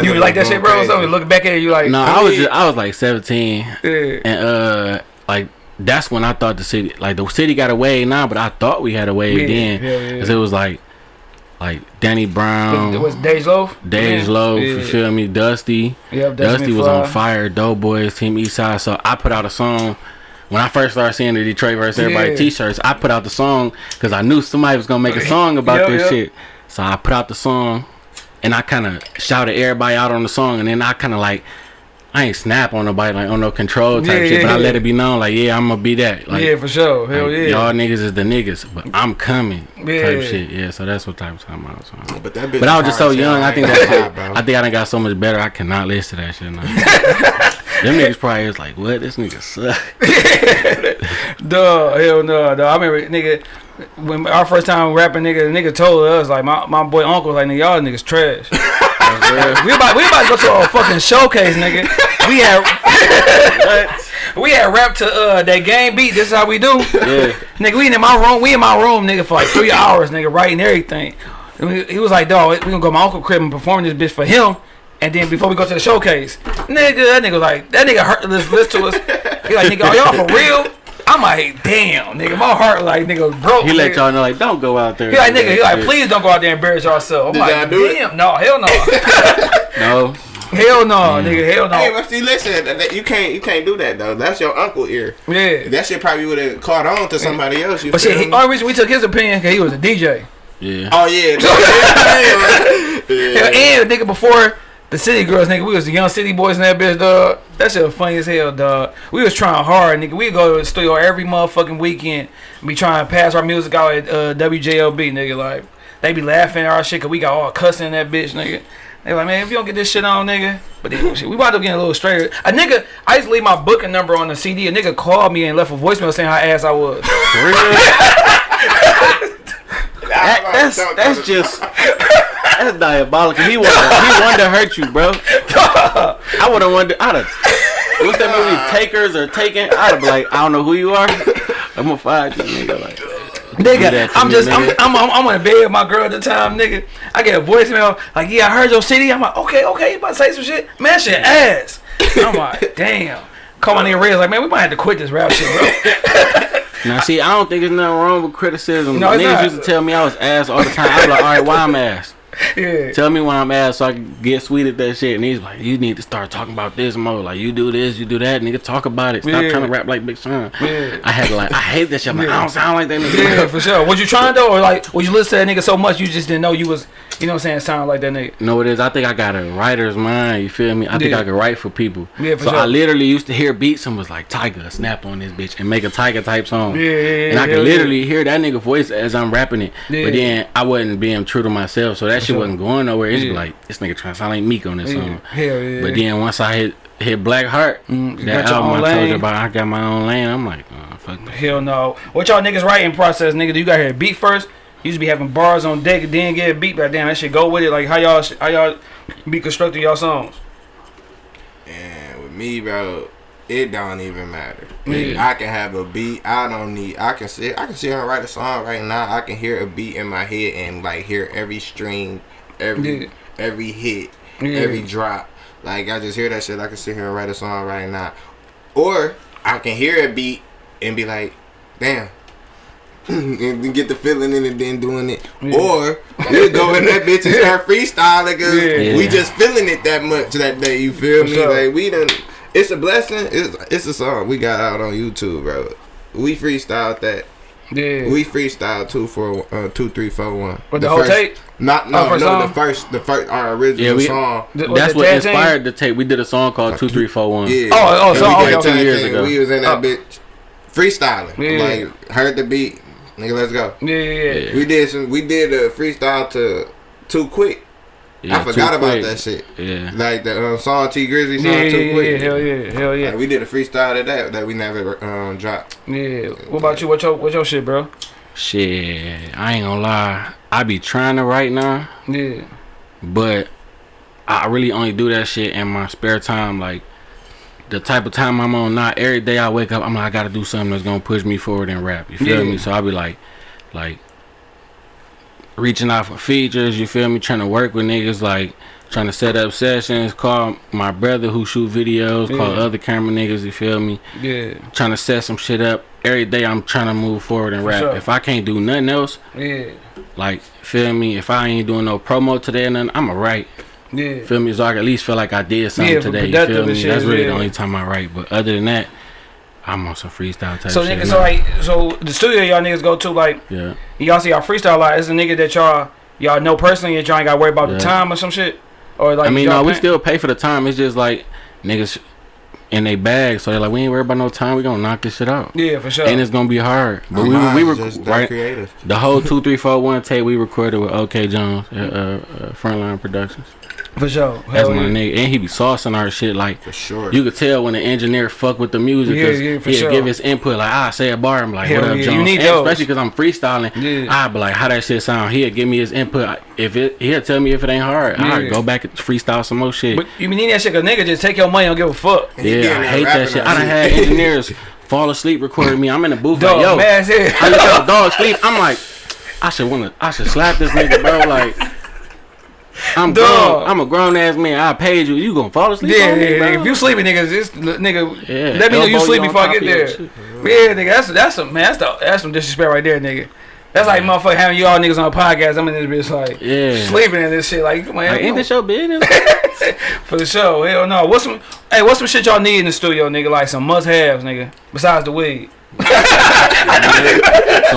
You like that shit, bro? Or crazy. something? Looking back at it, you like, No, I I was just, I was like 17, yeah, and uh, like that's when I thought the city, like the city got away now, but I thought we had a wave Yeah, then, yeah, yeah. cause it was like, like Danny Brown, it was Dej Loaf. Dej Yeah. Low, Yeah. you feel me? Dusty, Yep, Dusty was Fly. on fire. Doughboys, Team Eastside. So I put out a song. When I first started seeing the Detroit versus everybody Yeah. T-shirts, I put out the song because I knew somebody was gonna make a song about Yep, this yep. shit. So I put out the song, and I kind of shouted everybody out on the song, and then I kind of like. I ain't snap on nobody like on no control type Yeah, shit, but I let it be known like yeah I'm gonna be that like, yeah, for sure. Hell like, yeah. y'all niggas is the niggas, but mm. I'm coming Yeah. type shit yeah so that's what type of time I was on. But that bitch But I was just so hard as hell. young. I think ain't that's why. bro. I think I done got so much better. I cannot listen to that shit now. Them niggas probably was like, "What? This nigga suck." Duh, hell no, duh. I remember, nigga, when our first time rapping, nigga, the nigga told us, like, my, my boy uncle was like, nigga, y'all niggas trash. we about we about to go to a fucking showcase, nigga. We had we had rap to uh that game beat. This is how we do, yeah, nigga. We in my room, we in my room, nigga, for like three hours, nigga, writing everything. And we- he was like, dog, we gonna go to my uncle crib and perform this bitch for him. And then before we go to the showcase, nigga, that nigga was like, that nigga hurt listen, listen to us. He like, nigga, are y'all for real? I'm like, damn, nigga, my heart like, nigga, broke. he let y'all know like, "Don't go out there." He like, nigga, he like, please don't go out there and embarrass yourself. I'm Did like, y'all do it? no, hell no, No, hell no, mm. nigga, hell no. Hey, but see, listen, that, that- you can't you can't do that though. That's your uncle ear. Yeah. That shit probably would have caught on to somebody else. You But feel shit, he, only oh, reason we took his opinion because he was a DJ. yeah. Oh yeah, Hell, yeah. and nigga, before the city girls, nigga, we was the young city boys in that bitch, dog. That shit was funny as hell, dog. We was trying hard, nigga. We go to the studio every motherfucking weekend. Be trying to pass our music out at uh, WJLB, nigga. Like they be laughing at our shit because we got all cussing in that bitch, nigga. They like, man, if you don't get this shit on, nigga. But then, shit, we about to get a little straighter. A nigga, I used to leave my booking number on the CD. A nigga called me and left a voicemail saying how ass I was. That, that's that's just that's diabolical. He wanted he wanted to hurt you, bro. I would have wanted. I'd have. What's that movie? Takers or Taken? I'd have been like, I don't know who you are. I'm gonna find you, nigga. Like, Nigga, I'm me, just, I'm. I'm, I'm, I'm on the bed with my girl at the time, nigga. I get a voicemail like, yeah, I heard your city. I'm like, okay, okay, you about to say some shit? Man, shit ass. I'm like, damn. Call my nigga Rez like, man, we might have to quit this rap shit, bro. now see, I don't think there's nothing wrong with criticism. No, Niggas not. used to tell me I was ass all the time. I was like, all right, why I'm ass? Yeah. Tell me why I'm ass so I can get sweet at that shit. And he's like, you need to start talking about this more. Like, you do this, you do that. Nigga, talk about it. Stop Yeah. trying to rap like Big Sean. Yeah. I had to like, I hate that shit. I'm like, Yeah. I don't sound like that nigga. Yeah, for sure. Was you trying though, or like, was you listening to that nigga so much you just didn't know you was, you know what I'm saying, sound like that nigga? No, it is. I think I got a writer's mind. You feel me? I think I can write for people. Yeah, for so sure. I literally used to hear beats and was like, Tiger, snap on this bitch and make a Tiger type song. Yeah, yeah, yeah. And I could literally hear that nigga voice as I'm rapping it. But then I wasn't being true to myself, so that shit sure. wasn't going nowhere. It's Yeah. like this nigga trying to sound like Meek on this Yeah. song. Hell yeah. But then once I hit hit Black Heart, Mm, that got album own I told you about, I got my own lane. I'm like, oh, fuck. Hell no. What y'all niggas writing process, nigga? Do you got here beat first? You used to be having bars on deck and then get a beat, but damn, that shit go with it. Like how y'all, how y'all be constructing y'all songs? And with me, bro, it don't even matter. Yeah. I can have a beat. I don't need. I can sit. I can sit here and write a song right now. I can hear a beat in my head and like hear every string, every Yeah. every hit, Yeah. every drop. Like I just hear that shit. I can sit here and write a song right now, or I can hear a beat and be like, damn. and get the feeling in it, then doing it. Or we'll go in that bitch and start freestyling Yeah. we just feeling it that much that day. You feel For me? sure. Like we done. It's a blessing. It's it's a song we got out on YouTube, bro. We freestyled that. Yeah. We freestyled two four uh, two three four one. With the whole first, tape? Not Oh, no first no song? the first the first our original Yeah, we- song. Th- That's what Tag Team? inspired the tape. We did a song called Two Three Four One. Yeah. Oh, oh, And so- we okay, did okay. Years ago. We was in that Oh. bitch freestyling. Yeah. Like heard the beat, nigga. Let's go. Yeah, yeah, yeah. We did some. We did a freestyle to too quick. Yeah, I forgot about Quick. that shit. Yeah. Like the um, song Tee Grizzley song Yeah, yeah, too yeah, quick. yeah, hell yeah, hell yeah, Like, we did a freestyle to that that we never um, dropped. yeah. What about you? What your what your shit, bro? Shit, I ain't gonna lie. I be trying to write now, Yeah, but I really only do that shit in my spare time. Like the type of time I'm on now. Every day I wake up, I'm like, I gotta do something that's gonna push me forward in rap. You feel Yeah. me? So I be like, like reaching out for features. You feel me? Trying to work with niggas like. Trying to set up sessions, call my brother who shoot videos, call Yeah. other camera niggas, you feel me? yeah, Trying to set some shit up. Every day I'm trying to move forward and For rap. sure. If I can't do nothing else, yeah, like, feel me? If I ain't doing no promo today and nothing, I'ma write. yeah. Feel me? So I can at least feel like I did something Yeah, today. You feel me? shit, That's really yeah. the only time I write. But other than that, I'm on some freestyle type So shit. nigga, now. so like, so the studio y'all niggas go to, like, yeah. y'all see y'all freestyle a lot. Is a nigga that y'all y'all know personally and y'all ain't got to worry about the time or some shit, or like. I mean, y'all no, we still pay for the time. It's just like niggas in they bag, so they're like, we ain't worried about no time. We gonna knock this shit out. Yeah, for sure. And it's gonna be hard. But Our we we were just right. creative. The whole two three four one tape we recorded with OK Jones, uh, uh, uh, Frontline Productions. For sure. That's Hell my yeah. nigga, and he be saucing our shit like. For sure. You could tell when the engineer fuck with the music Yeah, because yeah, for he'll sure. give his input. Like, I say a bar, I'm like, Hell what up, yeah, you need And those. especially because I'm freestyling. Yeah. I be like, how that shit sound? He'll give me his input. If it, he'll tell me if it ain't hard. Yeah. I go back and freestyle some more shit. But you need that shit, cause nigga just take your money, don't give a fuck. And he be in yeah, I hate that shit. I done you. had engineers fall asleep recording me. I'm in the booth Dog, like, yo, man. I look at the dog sleep. I'm like, I should wanna, I should slap this nigga, bro. Like, I'm Dog. grown. I'm a grown ass man. I paid you. You gonna fall asleep? Yeah, on me, yeah, bro? If you sleeping, niggas, just nigga, Yeah, let me know you sleep before I get there. shit. Yeah, nigga, that's that's some man, that's the, that's some disrespect right there, nigga. That's like motherfucker having you all niggas on a podcast. I'm in this bitch like Yeah. sleeping in this shit. Like, come on, Like, ain't this your business? for the show. Hell no. What's some? Hey, what's some shit y'all need in the studio, nigga? Like some must haves, nigga. Besides the weed. some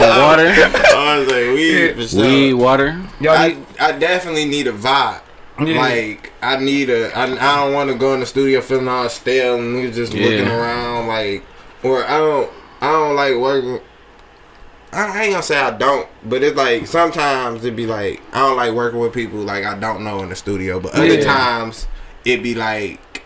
water, I was like, we Yeah. for sure. weed, water. Y'all I, need. I definitely need a vibe. Yeah. Like I need a. I, I don't want to go in the studio feeling all stale and niggas just looking around like. Or I don't. I don't like working. I I ain't gonna say I don't, but it's like sometimes it be like I don't like working with people like I don't know in the studio. But other Yeah. times it be like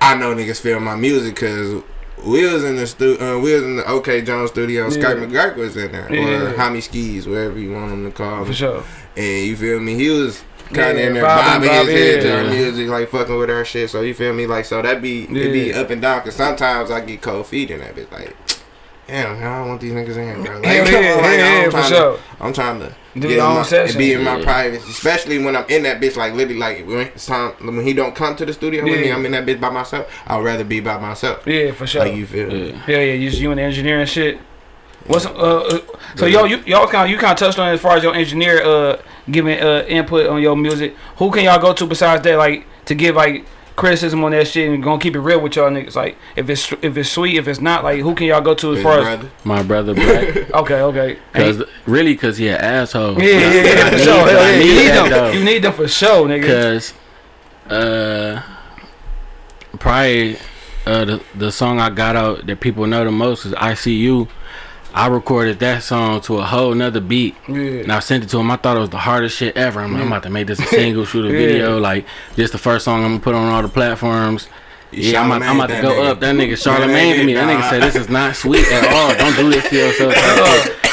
I know niggas feel my music because we was in the stu- uh, we was in the OK Jones studio. and Scott Yeah. McGurk was in there, Yeah. or Hami Skis, wherever you want him to call For him. sure. And you feel me? He was kind of Yeah, in there vibing, bobbing his head to yeah. our music, like fucking with our shit. So you feel me? Like so that be it be up and down. Cause sometimes I get cold feet in that bitch. Like, damn, I don't want these niggas in here, bro. Like, come yeah, like, yeah, I'm yeah, for trying sure. I'm trying to Do get your in own my, session. be in my Yeah. privacy, especially when I'm in that bitch. Like literally, like when it's time when he don't come to the studio with me, I'm in that bitch by myself. I'd rather be by myself. Yeah, for sure. Like you feel me? Yeah. Yeah, you you and the engineering shit. What's uh, uh so yo you y'all kind of you kind of touched on it as far as your engineer uh giving uh input on your music. Who can y'all go to besides that like to give like criticism on that shit and gonna keep it real with y'all niggas like if it's if it's sweet if it's not like who can y'all go to as His far as brother. My brother Black. okay okay Cause really, cause he an asshole. yeah yeah yeah, yeah for sure need- Hell yeah. need you need them though. you need them for sure nigga Cause, uh, probably uh the the song I got out that people know the most is "I See You." I recorded that song to a whole nother beat. yeah And I sent it to him. I thought it was the hardest shit ever. I'm, like, I'm about to make this a single, shoot a Yeah. video. Like, this the first song I'm gonna put on all the platforms. Yeah, I'm about, I'm about to go that up. That nigga nigga. Charlamagne to me. That nigga Nah. said, this is not sweet at all. Don't do this to yourself.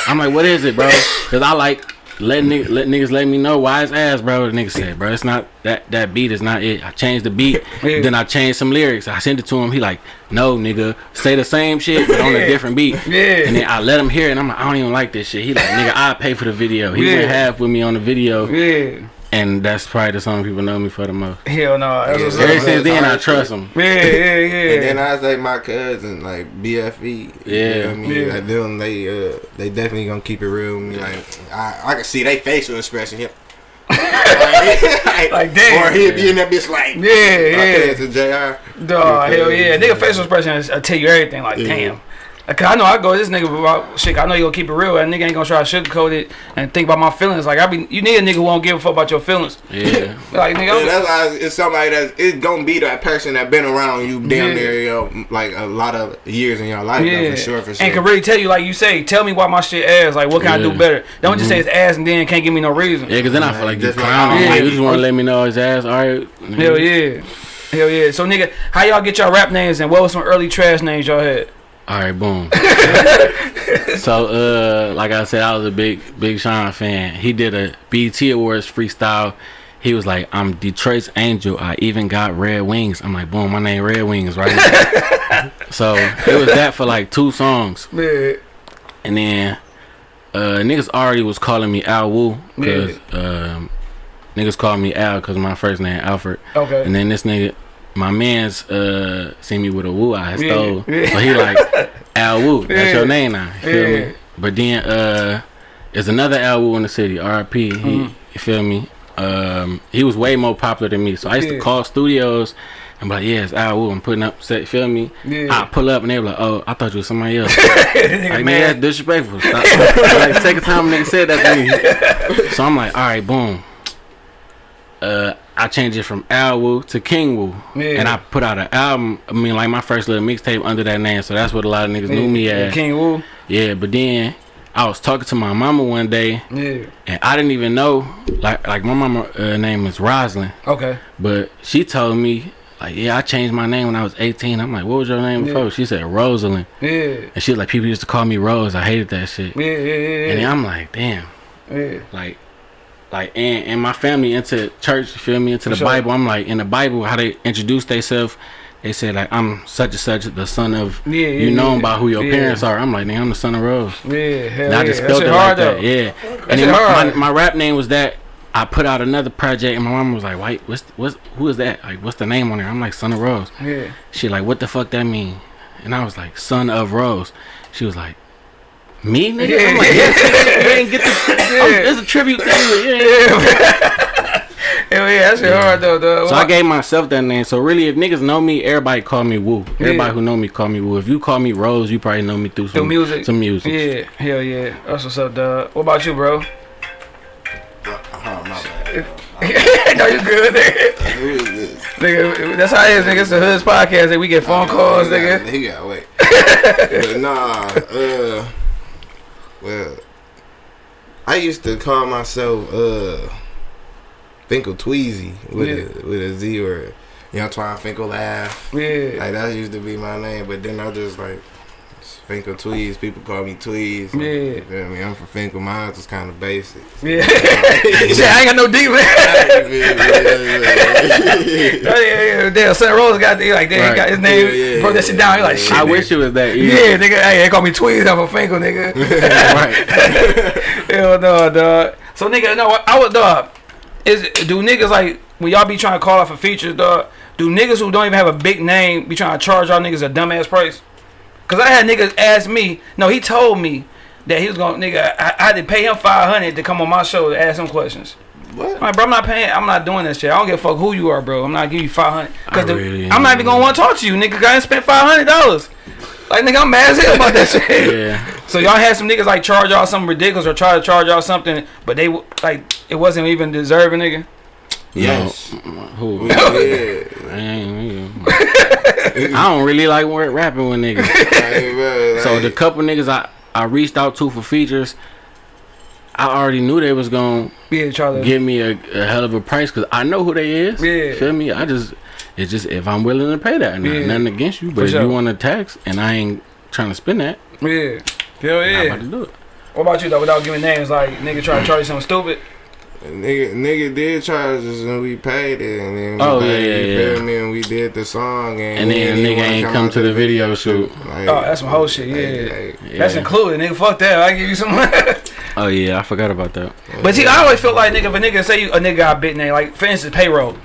I'm like, what is it, bro? Because I like let, nigg- let niggas let me know why it's ass, bro. The nigga said, bro, it's not that that beat is not it. I changed the beat, Yeah. then I changed some lyrics. I sent it to him. He like, no, nigga, say the same shit but on a different beat. Yeah. And then I let him hear it, and I'm like, I don't even like this shit. He like, nigga, I pay for the video. He Yeah. went half with me on the video. yeah and that's probably the song people know me for the most. Hell no. That's Yeah, what's Ever since then, I trust shit. them. Yeah, yeah, yeah. And then I say my cousin, like BFE. you Yeah. know I mean, Yeah. like them, they uh, they definitely gonna keep it real with me. Like I, I can see they facial expression here. like, Like, damn. Or he'll be in that bitch like, Yeah, my yeah. cousin Jr. Dog, You hell yeah. Nigga facial expression is- I tell you everything. Like, Yeah. damn. Like, 'cause I know I go this nigga about shit. I know you gonna keep it real. And nigga ain't gonna try to sugarcoat it and think about my feelings. Like, I be, you need a nigga who won't give a fuck about your feelings. Yeah. Like, nigga, Yeah, that's why it's somebody that's it's gonna be that person that been around you damn Yeah. near you know, like a lot of years in your life. though, for sure, for sure. and can really tell you, like you say, tell me why my shit ass. Like, what can I do better? Don't just say mm-hmm. it's ass and then can't give me no reason. Yeah, cause then I feel like you Just like- clowning. Yeah. Like, you just want to let me know it's ass. All right. Hell yeah. Hell yeah. So, nigga, how y'all get y'all rap names and what was some early trash names y'all had? All right, boom. so, uh, like I said, I was a big, big Sean fan. He did a BET Awards freestyle. He was like, "I'm Detroit's angel. I even got red wings." I'm like, "Boom, my name Red Wings, right?" so it was that for like two songs, Yeah. and then uh, niggas already was calling me Al Wu because um, niggas called me Al because my first name Alfred. Okay. And then this nigga, my man's uh see me with a woo I stole. yeah. So he like Al Woo. That's Yeah. your name now. You feel Yeah. me? But then uh there's another Al Woo in the city, RP. He Mhm. you feel me? Um he was way more popular than me. So I used to call studios and be like, yeah, it's Al Woo. I'm putting up set, feel me? Yeah. I pull up and they were like, Oh, I thought you was somebody else. Like, man, man. that's disrespectful. Stop. like, second time a nigga said that to me. So I'm like, all right, boom. Uh, I changed it from Al Wu to King Wu, Yeah. and I put out an album. I mean, like my first little mixtape under that name. So that's what a lot of niggas knew me Yeah, as. King Wu. Yeah, but then I was talking to my mama one day, Yeah. and I didn't even know. Like, like my mama uh, name is Roslyn, Okay. but she told me. Like yeah, I changed my name when I was 18. I'm like, what was your name Yeah. before? She said Rosalind, Yeah. and she was like, people used to call me Rose. I hated that shit. Yeah. Yeah. Yeah. And then I'm like, damn, yeah. like, like, and, and my family into church, you feel me, into For the sure. Bible. I'm like, in the Bible, how they introduce themselves, they say like, I'm such and such, the son of, Yeah, yeah, you know yeah. by who your Yeah. parents are. I'm like, nigga, I'm the son of Rose. Yeah. Hell And yeah. I just it like though. that, yeah. And then my, my, my rap name was that. I put out another project, and my mom was like, "Wait, what's what's who is that? Like, what's the name on there?" I'm like, "Son of Rose." Yeah. She like, "What the fuck that mean?" And I was like, "Son of Rose." She was like, "Me, nigga?" I'm like, "Yeah, nigga, you ain't get the. Yeah. It's a tribute to you. you ain't- Hell yeah. That shit hard though, dog. So I gave myself that name. So really, if niggas know me, everybody call me Woo. Everybody Yeah. who know me call me Woo. If you call me Rose, you probably know me through some Through music. Some music. Yeah. Hell yeah. That's what's up, dog. What about you, bro? My bad. no, you good, nigga. Who is this? nigga. That's how it is, nigga. It's the Hoods podcast. That we get phone calls, nigga. He got wait. but nah, uh, well, I used to call myself uh, Fenkell Tweezy with Yeah. a with a Z or Young Twine Fenkell Laugh. Yeah. Like that used to be my name, but then I just like Fenkell Tweez. People call me Tweez. Yeah. You feel me? I'm from Fenkell. Mine was kind of basic. Yeah. Shit, I ain't got no deep, man. yeah, Oh, yeah, yeah. Damn, Son Rose got the, like, damn, he got his name, Yeah, yeah, broke that shit down. He like, shit. I nigga. wish it was that easy. Yeah, nigga. Hey, they call me Tweez off of Fenkell, nigga. right. Hell no, dog. So nigga, no, I was dog. Is do niggas like when y'all be trying to call out for features, dog? Do niggas who don't even have a big name be trying to charge y'all niggas a dumbass price? Cause I had niggas ask me. No, he told me that he was gonna nigga. I, I had to pay him five hundred to come on my show to ask him questions. What? I'm like, bro, I'm not paying. I'm not doing that shit. I don't give a fuck who you are, bro. I'm not giving you five hundred. Cause the- really I'm not even gonna want to talk to you, nigga. I spent five hundred dollars. Like nigga, I'm mad as hell about that shit. Yeah. So y'all had some niggas like charge y'all something ridiculous or try to charge y'all something, but they like it wasn't even deserving, nigga. Yes. Who? Yeah. I ain't- I don't really like wor- rapping with niggas. Like, bro, So the couple niggas I, I reached out to for features, I already knew they was gonna Yeah, Charlie. give me a, a hell of a price because I know who they is. Yeah. Feel me? I just it's just if I'm willing to pay that, now, Yeah. nothing against you. But For if sure. you want to tax and I ain't trying to spend that, Yeah. Hell I'm about to do it. What about you though? Without giving names, like nigga try to charge you something stupid. Nigga, nigga did charge us and we paid it, and then we Oh, paid, yeah, you yeah, feel yeah. me, and we did the song, and, And then didn't nigga ain't come out to the video shoot. Like, Oh, that's some whole shit. Yeah. like, Yeah. That's included, nigga. Fuck that. I give you some. Oh yeah, I forgot about that. But see, I always feel like nigga, if a nigga say you, a nigga got a big name, like for instance, payroll.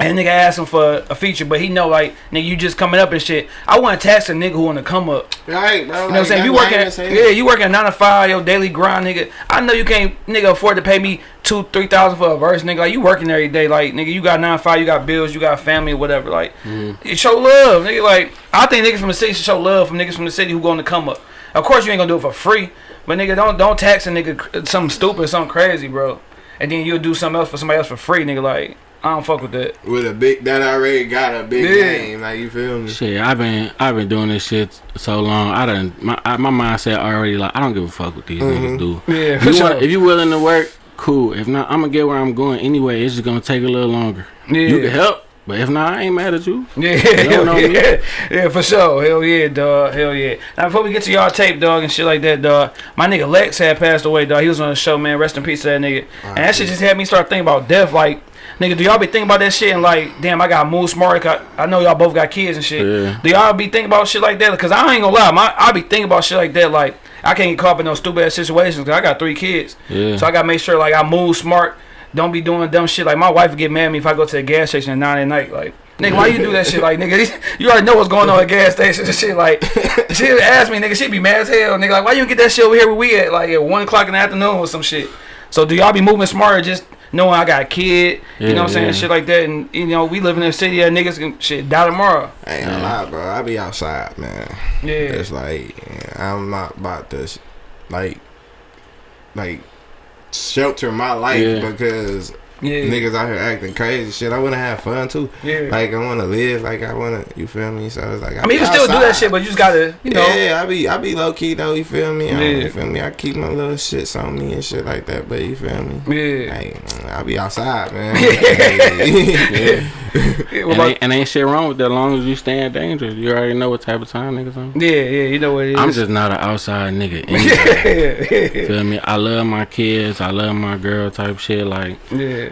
And nigga ask him for a feature, but he know like nigga you just coming up and shit. I want to tax a nigga who want to come up. Right, bro. You know what I'm saying? You working, yeah, you working nine to five, your daily grind, nigga. I know you can't, nigga, afford to pay me two, three thousand for a verse, nigga. Like you working every day, like nigga, you got nine five, you got bills, you got family, or whatever. Like, you show love, nigga. Like I think niggas from the city should show love from niggas from the city who going to come up. Of course, you ain't gonna do it for free, but nigga, don't don't tax a nigga something stupid, something crazy, bro. And then you'll do something else for somebody else for free, nigga. Like I don't fuck with that. With a big that already got a big Yeah. name, like you feel me? Shit, I've been I've been doing this shit so long. I done my I, my mindset already like I don't give a fuck what these mm-hmm. niggas do. Yeah, If for you, sure. want, if you willing to work, cool. If not, I'm gonna get where I'm going anyway. It's just gonna take a little longer. Yeah. You can help, but if not, I ain't mad at you. Yeah, hell know me. yeah, yeah, for sure. Hell yeah, dog. Hell yeah. Now before we get to y'all tape, dog, and shit like that, dog. My nigga Lex had passed away, dog. He was on the show, man. Rest in peace to that nigga. And that shit just had me start thinking about death. Like, nigga, do y'all be thinking about that shit and like, damn, I got move smart. I, I know y'all both got kids and shit. Yeah. Do y'all be thinking about shit like that? Cause I ain't gonna lie, my I be thinking about shit like that. Like, I can't get caught up in those stupid ass situations. Cause I got three kids. Yeah. So I gotta make sure like I move smart. Don't be doing dumb shit. Like my wife would get mad at me if I go to the gas station at nine at night. Like, nigga, why you do that shit? Like, nigga, you already know what's going on at gas stations and shit. Like, she would ask me, nigga, she be mad as hell. Nigga, like, why you get that shit over here where we at? Like at one o'clock in the afternoon or some shit. So do y'all be moving smarter just knowing I got a kid? you know what I'm saying? yeah. Shit like that. And you know, we live in a city that niggas can shit die tomorrow. I ain't gonna lie, bro. I be outside, man. Yeah. It's like I'm not about to, like, like shelter my life Yeah. because Yeah. niggas out here acting crazy. Shit, I wanna have fun too. Yeah. Like I wanna live. Like I wanna. You feel me? So it's like I mean, you can still do that shit, but you just gotta, you know. yeah, I be I be low key though. You feel me? I Yeah. You feel me? I keep my little shits on me and shit like that. But you feel me? Yeah. Hey, I be outside, man. Yeah. Yeah, what And about- ain't, and ain't shit wrong with that. As long as you stay in danger, you already know what type of time niggas on. yeah, yeah, you know what it is. I'm just not an outside nigga. anyway. yeah, yeah, Feel me? I love my kids. I love my girl. Type shit. Like yeah,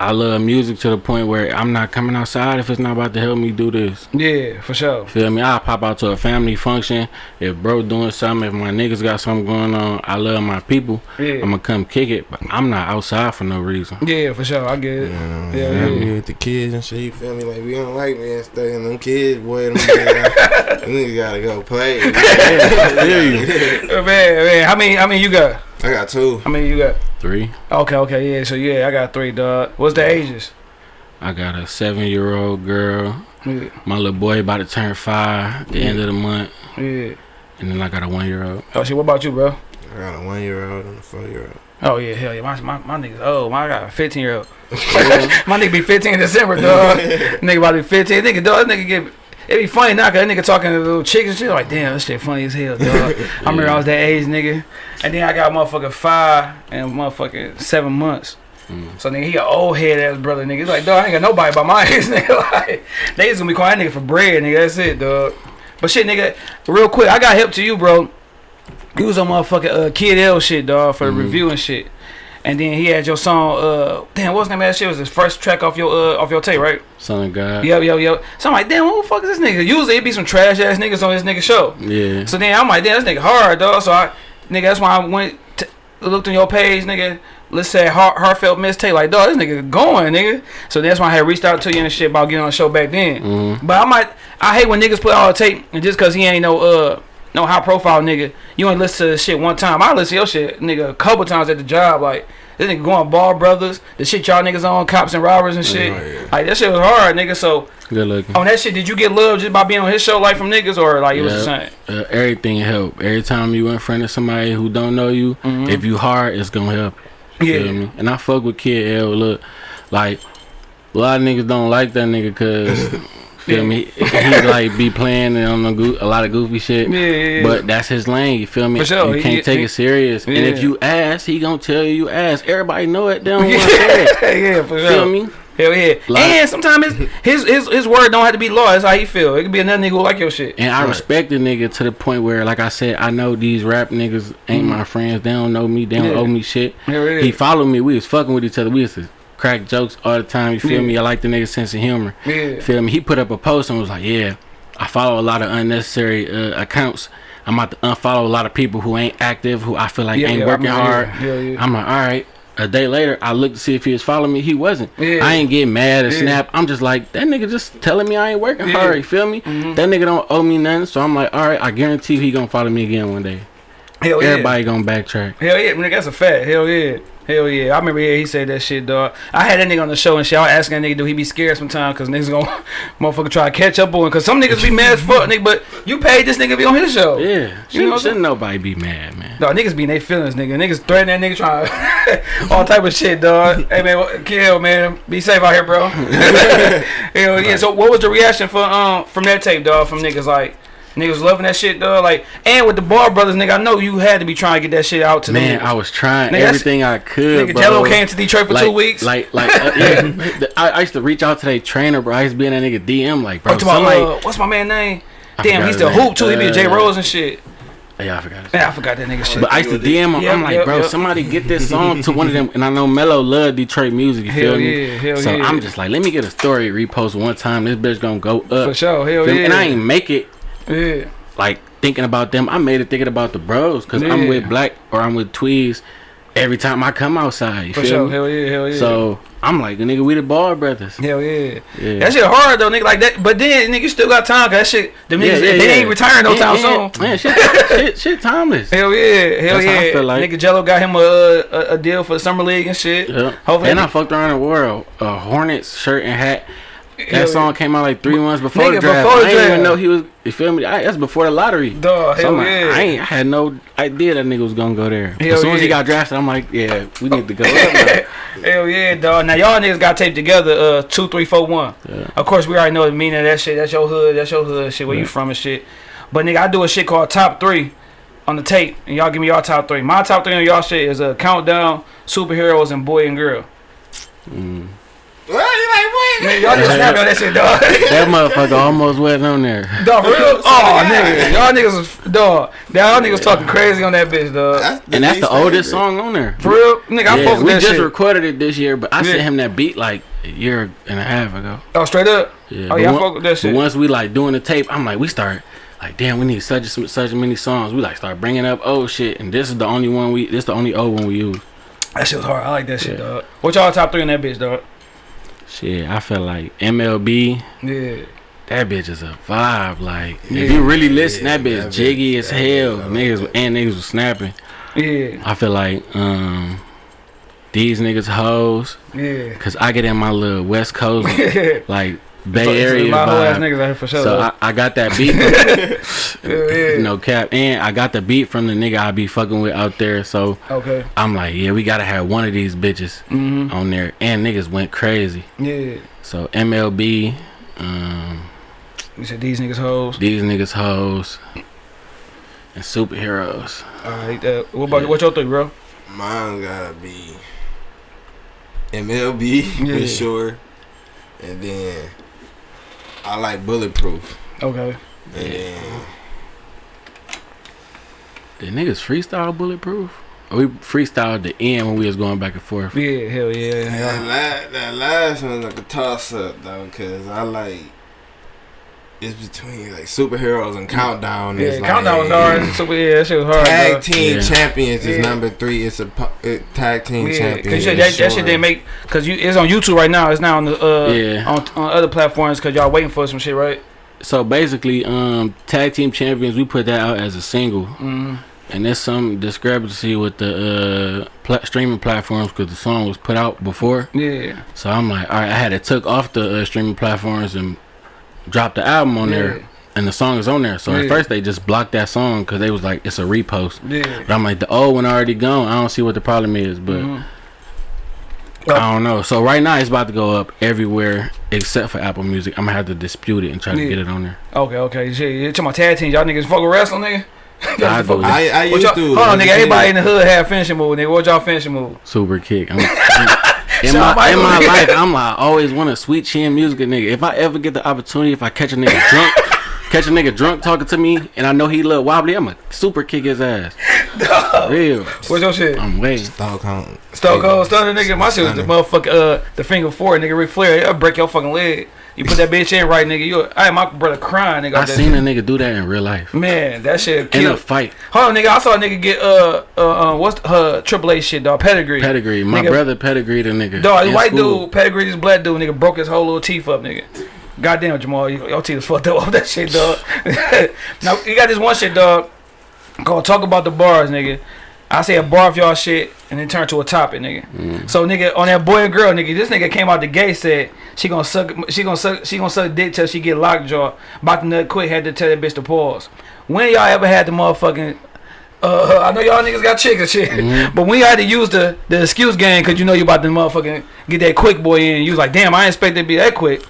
I love music to the point where I'm not coming outside if it's not about to help me do this. yeah, for sure. Feel me? I'll pop out to a family function. If bro doing something, if my niggas got something going on, I love my people. Yeah, I'm gonna come kick it, but I'm not outside for no reason. yeah, for sure. I get it. Yeah, Yeah, yeah, yeah. with the kids and shit. You feel me? Like we don't like man studying them kids, boy. Them niggas, them niggas gotta go play. Uh, Man, man, how many? How many you got? I got two. How many you got? Three. Okay, okay, yeah. So yeah, I got three, dog. What's the ages? I got a seven year old girl. Yeah, My little boy about to turn five at the end of the month. yeah. And then I got a one year old. Oh shit, what about you, bro? I got a one year old and a four year old. Oh yeah, hell yeah. My my, my niggas. Oh, my I got a 15 year old. my nigga be 15 in December, dog. nigga about to be 15. Nigga, dog. That nigga get. It be funny now, cause that nigga talking to little chicks and shit. Like, damn, this shit funny as hell, dog. I remember I was that age, nigga. And then I got motherfucking five and motherfucking seven months. Mm. So nigga, he an old head ass brother, nigga. He's like, dog, I ain't got nobody by my age, nigga. Like, they just gonna be calling that nigga for bread, nigga. That's it, dog. But shit, nigga, real quick, I got help to you, bro. You was on motherfucking uh, Kid L shit, dog, for the Mhm. review and shit. And then he had your song, uh, damn, what's the name of that shit? It was his first track off your uh, off your tape, right? Son of God. Yep, yep, yep. So I'm like, damn, who the fuck is this nigga? Usually it'd be some trash ass niggas on this nigga show. Yeah. So then I'm like, damn, this nigga hard, dog. So I, nigga, that's why I went, t- looked on your page, nigga. Let's say heart, heartfelt mistake, like, dog, this nigga going, nigga. So that's why I had reached out to you and shit about getting on the show back then. Mhm. But I might, I hate when niggas put all the tape and just cause he ain't no uh no high profile nigga, you ain't listen to the shit one time. I listen to your shit, nigga, a couple times at the job. Like this nigga going Ball Brothers, the shit y'all niggas on, cops and robbers and shit. Oh, yeah. Like that shit was hard, nigga. So Good looking. on that shit, did you get love just by being on his show, like from niggas, or like it was the Yeah. same? Uh, everything help. Every time you in front of somebody who don't know you, Mhm. if you hard, it's gonna help. You Yeah. Feel me? And I fuck with Kid L. Look, like a lot of niggas don't like that nigga cause feel me. He, like be playing on a, a lot of goofy shit. Yeah, yeah, yeah. But that's his lane. You feel me? For sure. You He- can't he- take he- it serious. And if you ask, he gonna tell you you ask. Everybody know it. They don't want to say it. yeah, for sure. Feel me? Hell yeah. Like- and sometimes his, his his word don't have to be law. That's how he feel. It could be another nigga who like your shit. And I Right. respect the nigga to the point where, like I said, I know these rap niggas ain't mm-hmm. my friends. They don't know me. They don't. Yeah. owe me shit. Hell yeah. He followed me. We was fucking with each other. We was crack jokes all the time. You feel Yeah. me? I like the nigga's sense of humor. yeah. Feel me? He put up a post and was like, "Yeah, I follow a lot of unnecessary uh, accounts. I'm about to unfollow a lot of people who ain't active, who I feel like Yeah, ain't yeah, I working hard. yeah. I'm like, all right. A day later, I looked to see if he was following me. He wasn't. I ain't getting mad or snap. I'm just like, that nigga just telling me I ain't working hard. You feel me? That nigga don't owe me nothing. So I'm like, all right, I guarantee you he gonna follow me again one day. Hell yeah. Everybody gonna backtrack. Hell yeah, nigga, that's a fact. Hell yeah. Hell yeah. I remember yeah, he said that shit, dog. I had that nigga on the show and shit. I was asking that nigga, do he be scared sometimes? Because niggas gonna motherfucker try to catch up on Because some niggas be mad as fuck, nigga. But you paid this nigga to be on his show. Yeah. You know Shouldn't, shouldn't nobody be mad, man. Dog, niggas be in their feelings, nigga. Niggas threatening that nigga, trying all type of shit, dog. hey man, kill man, be safe out here, bro. Hell yeah. So what was the reaction for um from that tape, dog? From niggas like niggas loving that shit, dog. Like and with the Ball Brothers, nigga, I know you had to be trying to get that shit out to Man, I was trying Nigga, everything I could. nigga. bro. Gelo came to Detroit for like, two weeks. Like, like, uh, yeah. I, I used to reach out to that trainer, bro. I used to be in that nigga DM, like, bro, Oh, somebody. uh, what's my man name? I Damn, he's the hoop too. He be a J Uh, Rose and shit. yeah, I forgot. His Man. I forgot that nigga shit. But I used to DM him. I'm like, yep, bro, yep. somebody get this song to one of them. And I know Melo love Detroit music. You Hell feel me? yeah, hell so yeah. I'm just like, let me get a story repost one time. This bitch gonna go up. For sure, hell Feel me? yeah. And I ain't make it yeah. like thinking about them. I made it thinking about the bros because I'm with Black or I'm with Tweez every time I come outside. You For feel sure, me? hell yeah, hell yeah. So I'm like, nigga, we the ball brothers. Hell yeah. Yeah. That shit hard though, nigga. Like that, but then nigga you still got time. Cause that shit, them Yeah, niggas, yeah, they yeah. ain't retiring no Yeah, time yeah. soon. Man, shit, shit, shit, timeless. Hell yeah, hell That's how I yeah. feel like. Nigga Gelo got him a, a a deal for the summer league and shit. Yeah. Hopefully, and I fucked around the world. A Hornets shirt and hat. That Hell song came out like three months before Nigga, the draft. before the I didn't even know he was. You feel me? I, that's before the lottery. Dog, So hell I'm like, yeah. I ain't. I had no idea that nigga was gonna go there. Hell as soon as he got drafted, I'm like, yeah, we need to go. up. Hell yeah, dog. Now y'all niggas got taped together. Uh, two, three, four, one. Yeah. Of course, we already know the meaning of that shit. That's your hood. That's your hood shit. Where you from and shit. But nigga, I do a shit called top three on the tape, and y'all give me y'all top three. My top three on y'all shit is a uh, countdown, superheroes, and boy and girl. Mm. What? You like what? Man, y'all niggas snapping on that shit, dog. That motherfucker almost wasn't on there. Dog, real? Oh, Yeah. nigga. Y'all niggas was, dog. Y'all niggas talking crazy on that bitch, dog. And that's the oldest favorite. song on there. For real? Nigga, I Yeah, fuck with we just shit. recorded it this year, but I Yeah. sent him that beat like a year and a half ago. oh, straight up? Yeah. Oh, but yeah, I fuck with that shit. Once we like doing the tape, I'm like, we start like, damn, we need such and such many songs. We like start bringing up old shit, and this is the only one we. This the only old one we use. That shit was hard. I like that shit, Yeah. dog. What y'all top three in that bitch, dog? Shit, I feel like MLB. Yeah. That bitch is a vibe. Like Yeah. if you really listen, Yeah, that bitch that bitch- jiggy as hell. bitch, niggas and niggas was snapping. Yeah. I feel like um these niggas hoes, Yeah. cause I get in my little West Coast like Bay Area My whole ass vibe. niggas out here for sure. So. I, I got that beat. yeah, yeah. no cap, and I got the beat from the nigga I be fucking with out there. So Okay. I'm like, yeah, we gotta have one of these bitches Mm-hmm. on there. And niggas went crazy. Yeah. So MLB, um, You said these niggas hoes. these niggas hoes, and superheroes. Alright. Uh, what about Yeah. what your three, bro? Mine gotta be MLB Yeah. for sure, and then I like Bulletproof, Okay. and Yeah. then Did niggas freestyle bulletproof? Or we freestyled the end when we was going back and forth. Yeah. Hell yeah. that, yeah. la- that last one's like a toss up though, cause I like it's between like superheroes and countdown. Yeah. is like, Countdown was hard. Super. Yeah. That shit was hard. Tag dog. team Yeah. champions is Yeah. number three. It's a pu- uh, tag team Yeah, champions. cause you that, that shit sure. didn't make cause you it's on YouTube right now. It's now on the uh Yeah. on, on other platforms cause y'all waiting for some shit, right? So basically, um, tag team champions, we put that out as a single, Mm-hmm. and there's some discrepancy with the uh, pla- streaming platforms because the song was put out before. Yeah. So I'm like, all right, I had it took off the uh, streaming platforms and dropped the album on there, and the song is on there. So Yeah. at first they just blocked that song because they was like, it's a repost. Yeah. But I'm like, the old one already gone. I don't see what the problem is, but. Mhm. I don't know. So right now it's about to go up everywhere except for Apple Music. I'm gonna have to dispute it and try to get it on there. Okay, okay. Shit, you talking about tag team? Y'all niggas fuck with wrestling, nigga? I fuck- do. I, I What used y'all, to. hold on, nigga. a Everybody in the hood have finishing move, nigga. What y'all finishing move? Super kick. I'm, in Shawn my in my Michaels. life, I'm like I always want a sweet chin music nigga. If I ever get the opportunity, if I catch a nigga drunk, catch a nigga drunk talking to me, and I know he look wobbly, I'ma super kick his ass. Real. What's your shit? I'm waiting. Stockholm. Stone Cold Stunner, nigga. My shit was the motherfucker, uh, the figure four, nigga. Ric Flair, I'll break your fucking leg. You put that bitch in right, nigga. You, I had my brother crying, nigga. I seen shit. a nigga do that in real life. Man, that shit killed. In a fight. Hold on, nigga. I saw a nigga get uh uh, uh what's her Triple H shit, dog? Pedigree. Pedigree. My Nigga- brother pedigree the nigga. Dog, this white school. dude, pedigree, this black dude, nigga, broke his whole little teeth up, nigga. Goddamn, Jamal, you- your teeth is fucked up off that shit, dog. now, you got this one shit, dog. Go talk about the bars, nigga. I say a bar of y'all shit and then turn to a topic, nigga. Mm. So, nigga, on that boy and girl, nigga, this nigga came out the gate said she gonna suck, she gonna suck, she gonna suck dick till she get lockjaw. About to nut quick, had to tell that bitch to pause. When y'all ever had the motherfucking uh, I know y'all niggas got chicken shit, Mm-hmm. but when you had to use the the excuse game because you know you about to motherfucking get that quick boy in, you was like, damn, I ain't expect it to be that quick.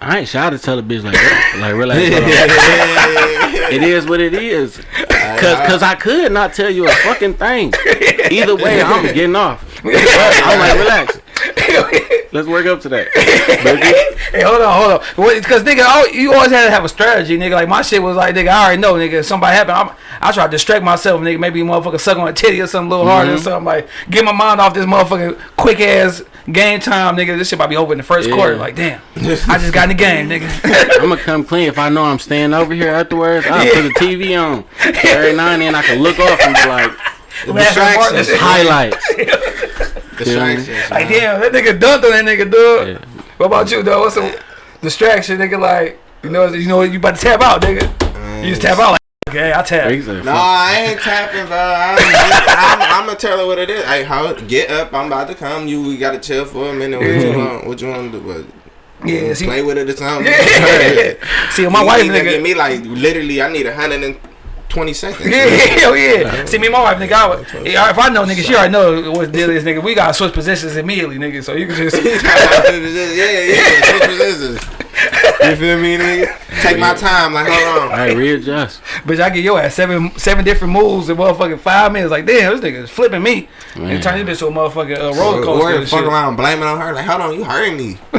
I ain't shy to tell a bitch like, like relax. on. it is what it is. Cause, Cause I could not tell you a fucking thing. Either way, I'm getting off. But I'm like, relax. Let's work up to that. Hey, hold on, hold on. Because nigga, I, you always had to have a strategy, nigga. Like my shit was like, nigga, I already know, nigga. If somebody happened, I'm, I try to distract myself, nigga. Maybe motherfucker suck on a titty or something a little harder or Mhm. something. Like get my mind off this motherfucking quick ass game time, nigga. This shit might be over in the first Yeah. quarter. Like damn, I just got in the game, nigga. I'm gonna come clean. If I know I'm staying over here afterwards, I'll put the TV on. Every now and then I can look off and be like, distractions. highlights. Distractions. Like damn, that nigga dunked on that nigga, dude. Yeah. What about you, though? What's the distraction, nigga? Like you know, you know, you about to tap out, nigga. You just tap out like, okay, I tap. He No, I ain't tapping, bro. I'm, I'm, I'm gonna tell her what it is. Hey, how, get up. I'm about to come. You we gotta chill for a minute. What you want? What you want to do? What, Yeah, see, play with it or something? yeah. yeah. see, my You wife, need to Give nigga. me like literally. I need a hundred and twenty seconds. Yeah, hell yeah. See, me and my wife, nigga, I would, yeah, if I know, nigga, she already know what the deal is, nigga. We gotta switch positions immediately, nigga. So you can just. yeah, yeah. Switch positions. You feel me, nigga? Take my time. Like, hold on. Hey, readjust. Bitch, I get your ass seven seven different moves in motherfucking five minutes. Like, damn, this nigga is flipping me. Man. And turn this bitch to a motherfucking uh, roller coaster. Or and fuck shit. around blaming on her. Like, hold on, you hurting me.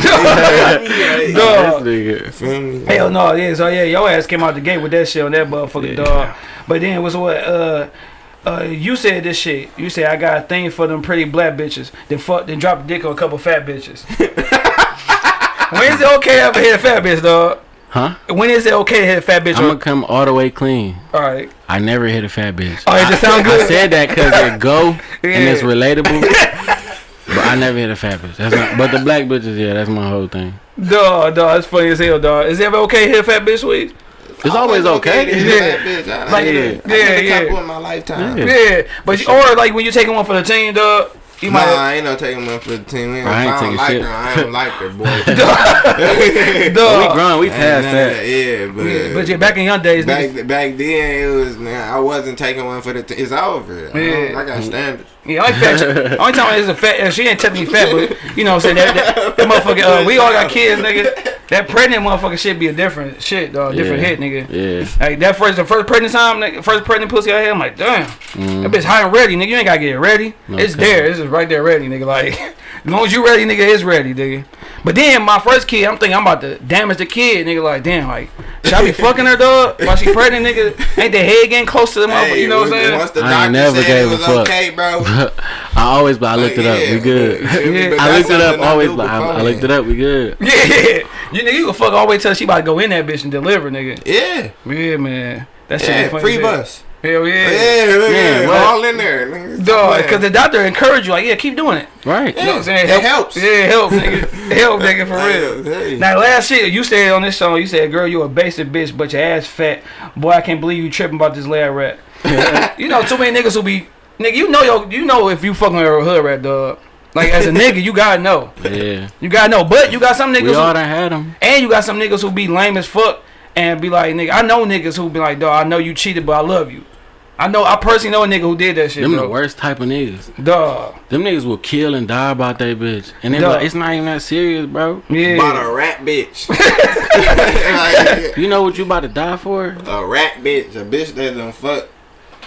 Dog. This nigga. Feel me? Hell no, yeah, so yeah, your ass came out the gate with that shit on that motherfucking Yeah. dog. But then what's what uh uh you said this shit. You said I got a thing for them pretty black bitches. Then fuck then drop a dick on a couple fat bitches. when is it okay to hit a fat bitch, dog? Huh? When is it okay to hit a fat bitch? I'm gonna come all the way clean. all right. I never hit a fat bitch. Oh, it just sound I said that because it go and it's relatable. but I never hit a fat bitch. That's not, but the black bitches, yeah, that's my whole thing. Dog, dog, it's funny as hell, dog. Is it ever okay to hit a fat bitch, sweet? It's always okay. to Yeah. that bitch. I, Like, like, yeah, yeah, yeah, yeah, yeah. in my lifetime. Yeah. Yeah, but you, or like when you're taking one for the team, dog. You Nah, might. I ain't no taking one for the team. We ain't, I ain't don't taking like shit. her. I don't like her, boy. we Dog. grown. We Ain't passed none of that. Yeah, but, Yeah, uh, but yeah, back in young days, back back then it was man, I wasn't taking one for the. T- it's over. I, Yeah. don't- I got standards. Yeah, only fat. only time it's a fat. She ain't technically fat, but you know what I'm saying. That, that, that motherfucker. Uh, we all got kids, nigga. That pregnant motherfucker should be a different shit, dog. Different Yeah. hit, nigga. Yeah. Like that first, the first pregnant time, nigga, first pregnant pussy I had, I'm like, damn, that bitch high and ready, nigga. You ain't gotta get it ready. It's there. It's just right there, ready, nigga. Like, as long as you ready, nigga, it's ready, nigga. But then my first kid, I'm thinking I'm about to damage the kid, nigga. Like, damn, like, should I be fucking her, dog? While she pregnant, nigga? Ain't the head getting close to the motherfucker? You know what I'm saying? Once the I never said gave it a fuck. okay, bro. I always, but I looked it up. We good. Yeah. I looked it up. Always, but I, I looked it up. We good. Yeah, you nigga, you can fuck all the way till she about to go in that bitch and deliver, nigga. Yeah, Yeah, man. That shit yeah, is funny. free as hell. bus. Hell Yeah, yeah. yeah, Yeah, yeah, what? all in there. nigga. Dog, because the doctor encouraged you, like, yeah, keep doing it. Right. You know what I'm saying? it helps. Yeah, it helps, nigga. It helps, nigga, for real. Hey. Now, last shit, you said on this song, you said, girl, you a basic bitch, but your ass fat. Boy, I can't believe you tripping about this lad rat. you know, too many niggas who be, nigga, you know, yo, you know if you fucking with a hood rat, dog. Like, as a nigga, you gotta know. Yeah. You gotta know. But you got some niggas We who, all done had them. And you got some niggas who be lame as fuck and be like, nigga, I know niggas who be like, dog, I know you cheated, but I love you. I know, I personally know a nigga who did that shit, Them the worst type of niggas. Dog. Them niggas will kill and die about that bitch. And they like, it's not even that serious, bro. Yeah. About a rat bitch. You know what you about to die for? a rat bitch, a bitch that done fuck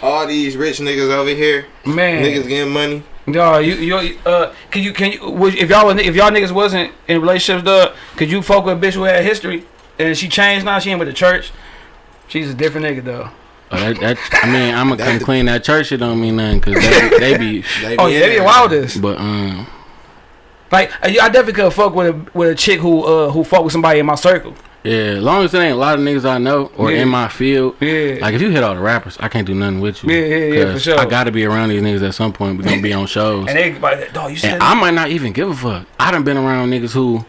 all these rich niggas over here. Man. Niggas getting money. Dog, you, you, uh, can you, can you, would, if y'all, was- if y'all niggas wasn't in relationships, dog, could you fuck with a bitch who had history and she changed now? She ain't with the church. She's a different nigga, though. Oh, that, that, I mean, I'm gonna That come clean. That church shit don't mean nothing because they, they be. They Oh in yeah, they be there. wildest. But um, Like I I definitely could fuck with a with a chick who uh who fuck with somebody in my circle. Yeah, as long as it ain't a lot of niggas I know or Yeah. in my field. Yeah. Like if you hit all the rappers, I can't do nothing with you. Yeah, yeah, yeah, for 'Cause sure. I gotta be around these niggas at some point. We're gonna be on shows. And they like, dog, you said And I might not even give a fuck. I done been around niggas who,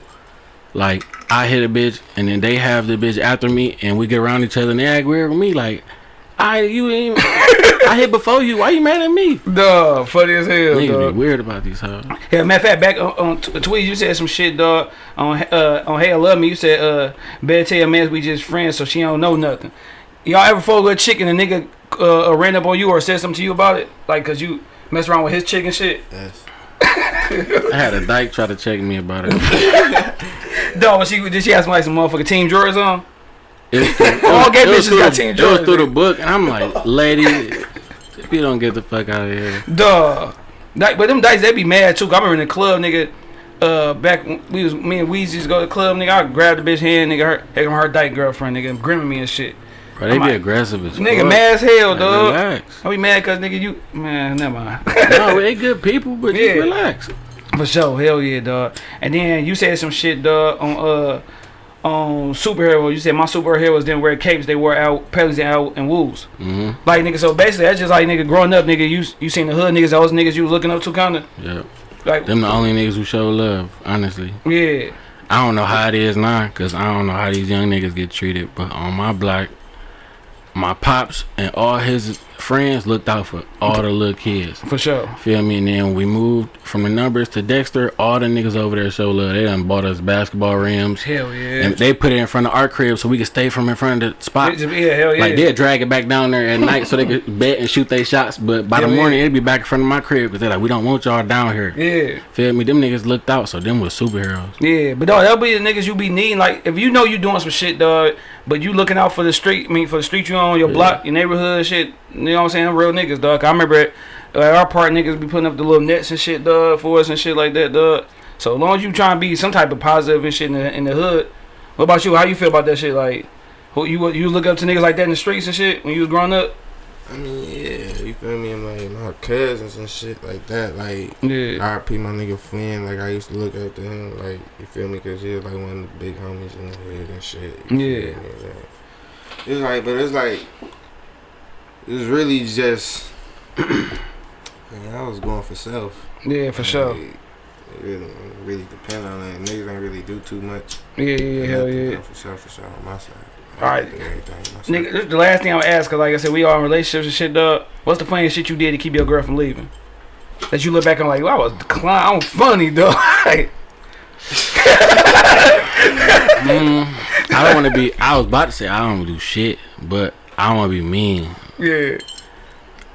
like, I hit a bitch and then they have the bitch after me and we get around each other and they act weird with me. Like, I you ain't I hit before you. Why you mad at me? Dog, funny as hell, Niggas dog. be weird about these huh? Yeah, matter of fact, back on, on t- tweets, you said some shit, dog. On uh, on Hey, I Love Me, you said, uh, better tell your man we just friends, so she don't know nothing. Y'all ever fuck with a chick and a nigga uh, ran up on you or said something to you about it? Like, cause you mess around with his chick and shit? Yes. I had a dyke try to check me about it. Dog, was she, did she have some, like, some motherfucking team drawers on? It was through- All gay bitches got Team It was through the book, and I'm like, lady, if you don't get the fuck out of here. Dog. Like, but them dice, they be mad too. I remember in the club, nigga. Uh, back when we was me and Weezy used to go to the club, nigga. I grab the bitch hand, nigga. Her, come her dyke girlfriend, nigga, grimming me and shit. Bro, they I'm be like, aggressive as fuck. Nigga, fuck. mad as hell, Like, dog. Relax. I be mad cause nigga, you man, never mind. no, they good people, but Yeah. just relax. For sure, hell yeah, dog. And then you said some shit, dog, on uh on superhero. You said my superheroes didn't wear capes; they wore out pellies and out and woos. hmm Like nigga, so basically that's just like nigga growing up, nigga. You you seen the hood niggas, those niggas you was looking up to, kinda Yeah. like Them the only niggas who show love, honestly. yeah. I don't know how it is now, cause I don't know how these young niggas get treated. But on my block, my pops and all his friends looked out for all the little kids. For sure. Feel me? And then we moved from the numbers to Dexter, all the niggas over there show love. They done bought us basketball rims. Hell yeah. And they put it in front of our crib so we could stay from in front of the spot. yeah, hell yeah. Like they'd drag it back down there at night so they could bet and shoot their shots. But by the morning, yeah. it'd be back in front of my crib because they're like, we don't want y'all down here. yeah. Feel me? Them niggas looked out, so them was superheroes. Yeah, but dog, that'll be the niggas you be needing. Like, if you know you doing some shit, dog, but you looking out for the street, I mean, for the street you on, your block, your neighborhood, shit. You know what I'm saying? Them real niggas, dog. I remember it, like, our part niggas be putting up the little nets and shit, dog, for us and shit like that, dog. So as long as you trying to be some type of positive and shit in the, in the hood. What about you? How you feel about that shit? Like, who you you look up to niggas like that in the streets and shit when you was growing up? I mean, yeah, you feel me? And like my cousins and shit like that. Like, Yeah. RP my nigga Flynn. Like, I used to look up to him. Like, you feel me? Cause he was like one of the big homies in the hood and shit. Yeah. It's like, but it's like, it's really just. Man, I was going for self. Yeah, for sure. Like, it really, really depend on that. Niggas ain't really do too much. Yeah, yeah, yeah, hell Nothing yeah. go For self, for sure on my side. Alright. Everything on my side. Nigga, this the last thing I'm gonna ask, cause like I said, we all in relationships and shit, dog. What's the funniest shit you did to keep your girl from leaving? That you look back and like, well, I was clown, I'm funny, dog. Like, Mm, I don't want to be. I was about to say I don't do shit, but I don't want to be mean. Yeah.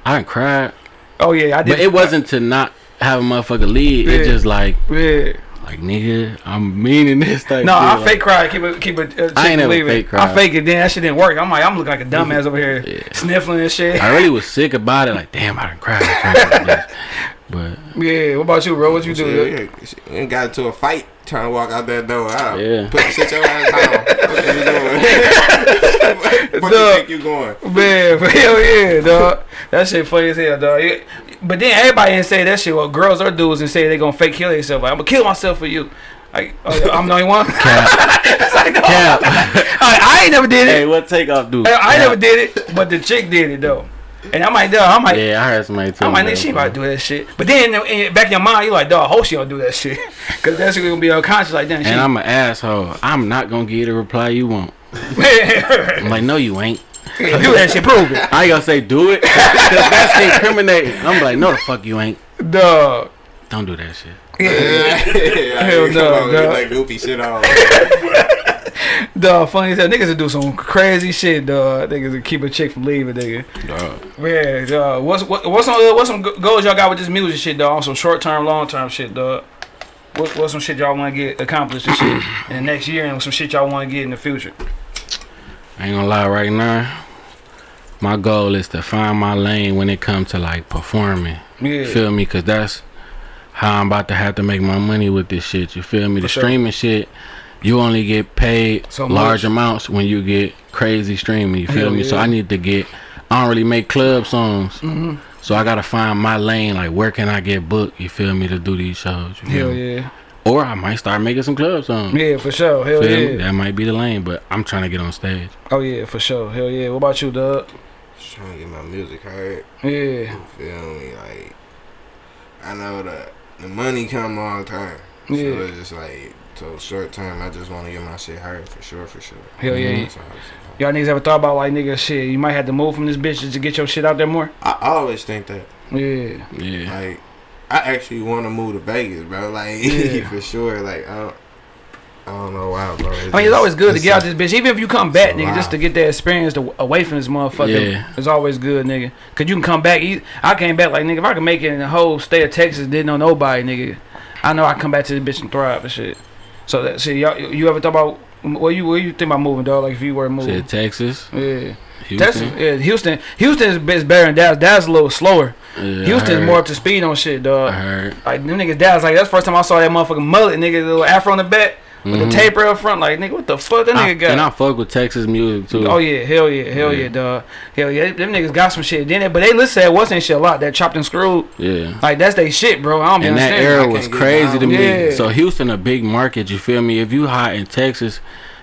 I didn't cry, Oh yeah, I did. but it wasn't to not have a motherfucker leave. Yeah. It just like, Yeah. like nigga, I'm meaning this thing. No, shit. I like, fake cry. Keep it. Keep it. Uh, I ain't never leaving. fake cry. I fake it. Then that shit didn't work. I'm like, I'm looking like a dumbass over here, Yeah. sniffling and shit. I really was sick about it. Like, damn, I done cried. drinking this. But Yeah. What about you, bro? What you do? Shit, yeah, shit, got into a fight trying to walk out that door. I Yeah. Put sit your ass down. what you doing? what you Dog. think you going? Man, hell yeah, dog. That shit funny as hell, dog. Yeah. But then everybody didn't say that shit. Well, girls or dudes and say they gonna fake kill themselves. Like, I'm gonna kill myself for you. Like, oh, I'm the only one. it's like, no. Cap. I, I ain't never did it. hey, what takeoff do? I, I never did it, but the chick did it though. And I might, dog, I might, Yeah, I heard somebody tell I'm me. like, nigga, that, she bro. about to do that shit. But then in, in, back in your mind, you're like, dog, I hope she don't do that shit. Cause that shit gonna be unconscious like that. And I'm an asshole. I'm not gonna get a reply you want. I'm I'm like, no, you ain't. do that shit, prove it, I ain't gonna say do it. Cause that's incriminating. I'm like, no, the fuck you ain't. dog. Don't do that shit. yeah, Hell no, on, dog. that goofy shit on. Dog, funny as hell. Niggas will do some crazy shit, dog. Niggas will keep a chick from leaving, nigga. Dog. Man, dog. What's what, what's some what's some goals y'all got with this music shit, dog? On some short term, long term shit, dog. What, what's some shit y'all want to get accomplished and shit in the next year, and some shit y'all want to get in the future? I ain't gonna lie right now. My goal is to find my lane when it comes to like performing. Yeah, Feel me? Cause that's how I'm about to have to make my money with this shit. You feel me? The sure. streaming shit, you only get paid So large much. amounts when you get crazy streaming. You feel me? So. I need to get. I don't really make club songs, Mhm. so I gotta find my lane. Like where can I get booked? You feel me to do these shows? You feel hell me? yeah. Or I might start making some club songs. Yeah, for sure. Hell Feel me? yeah. That might be the lane, but I'm trying to get on stage. Oh yeah, for sure. Hell yeah. What about you, Doug? Just trying to get my music heard. Yeah. You feel me? Like I know that the money come long term. So Yeah. it's just like so short term. I just want to get my shit heard for sure, for sure. Hell yeah. That's all it's about. Y'all niggas ever thought about like nigga shit? You might have to move from this bitch just to get your shit out there more. I always think that. Yeah. Yeah. Like, I actually want to move to Vegas, bro. Like, Yeah. for sure. Like, I don't, I don't know why, bro. I mean, it's always good to get out this. this bitch, even if you come back, it's a nigga, just to get that experience to, away from this motherfucker. Yeah. It's always good, nigga. Cause you can come back. I came back like nigga. If I can make it in the whole state of Texas, didn't know nobody, nigga. I know I come back to this bitch and thrive and shit. So that shit, y'all, you ever thought about what you what you think about moving, dog? Like if you were moving, Shit, Texas, yeah. Houston. Texas, yeah, Houston, Houston is best better than Dallas. Dallas a little slower. Yeah, Houston's more up to speed on shit, dog. Like them niggas Dallas, like that's the first time I saw that motherfucking mullet, nigga, the little afro on the back with Mhm. the taper up front. Like nigga, what the fuck that I- nigga got? and I fuck with Texas music too. Oh yeah, hell yeah, hell yeah, Yeah. dog, hell yeah. Them niggas got some shit. Then, but they listen to that what's that shit a lot. That chopped and screwed, yeah. like that's they shit, bro. I don't And that era was crazy to me. Yeah. So Houston, a big market. You feel me? If you hot in Texas,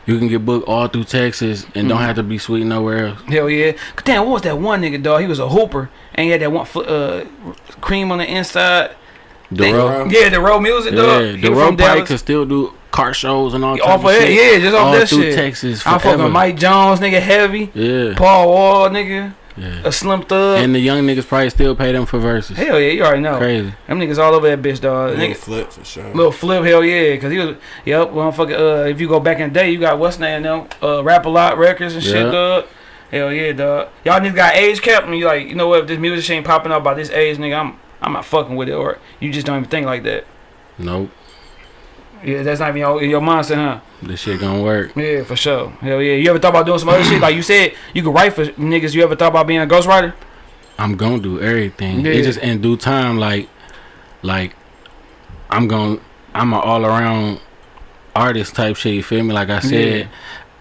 you can get booked all through Texas and don't Mhm. have to be sweet nowhere else. Hell yeah. Damn, what was that one nigga, dog? He was a hooper and yeah, had that one fl- uh, cream on the inside. They- Dero, Yeah, the road music, dog. yeah, He was Dero from probably Dallas. could still do car shows and all Off of of that, shit. yeah, just off all that through shit. Texas I'm fucking Mike Jones, nigga, heavy. Yeah, Paul Wall, nigga, yeah. a Slim Thug. And the young niggas probably still pay them for verses. hell yeah, you already know. Crazy. Them niggas all over that bitch, dog. Little Nigga, flip for sure. Little flip, hell yeah, cause he was, yep, motherfucker. Uh, if you go back in the day, you got what's name now, uh, rap a lot records and shit, dog. Hell yeah, dog. Y'all niggas got age cap, and you like, you know what? If this music ain't popping up by this age, nigga, I'm, I'm not fucking with it, or you just don't even think like that. Nope. Yeah, that's not even your, in your mindset, huh? This shit gonna work. Yeah, for sure. Hell yeah. You ever thought about doing some other shit? Like you said, you could write for niggas. You ever thought about being a ghostwriter? I'm gonna do everything. Yeah. It just in due time, like, like I'm gonna, I'm an all around artist type shit. You feel me? Like I said,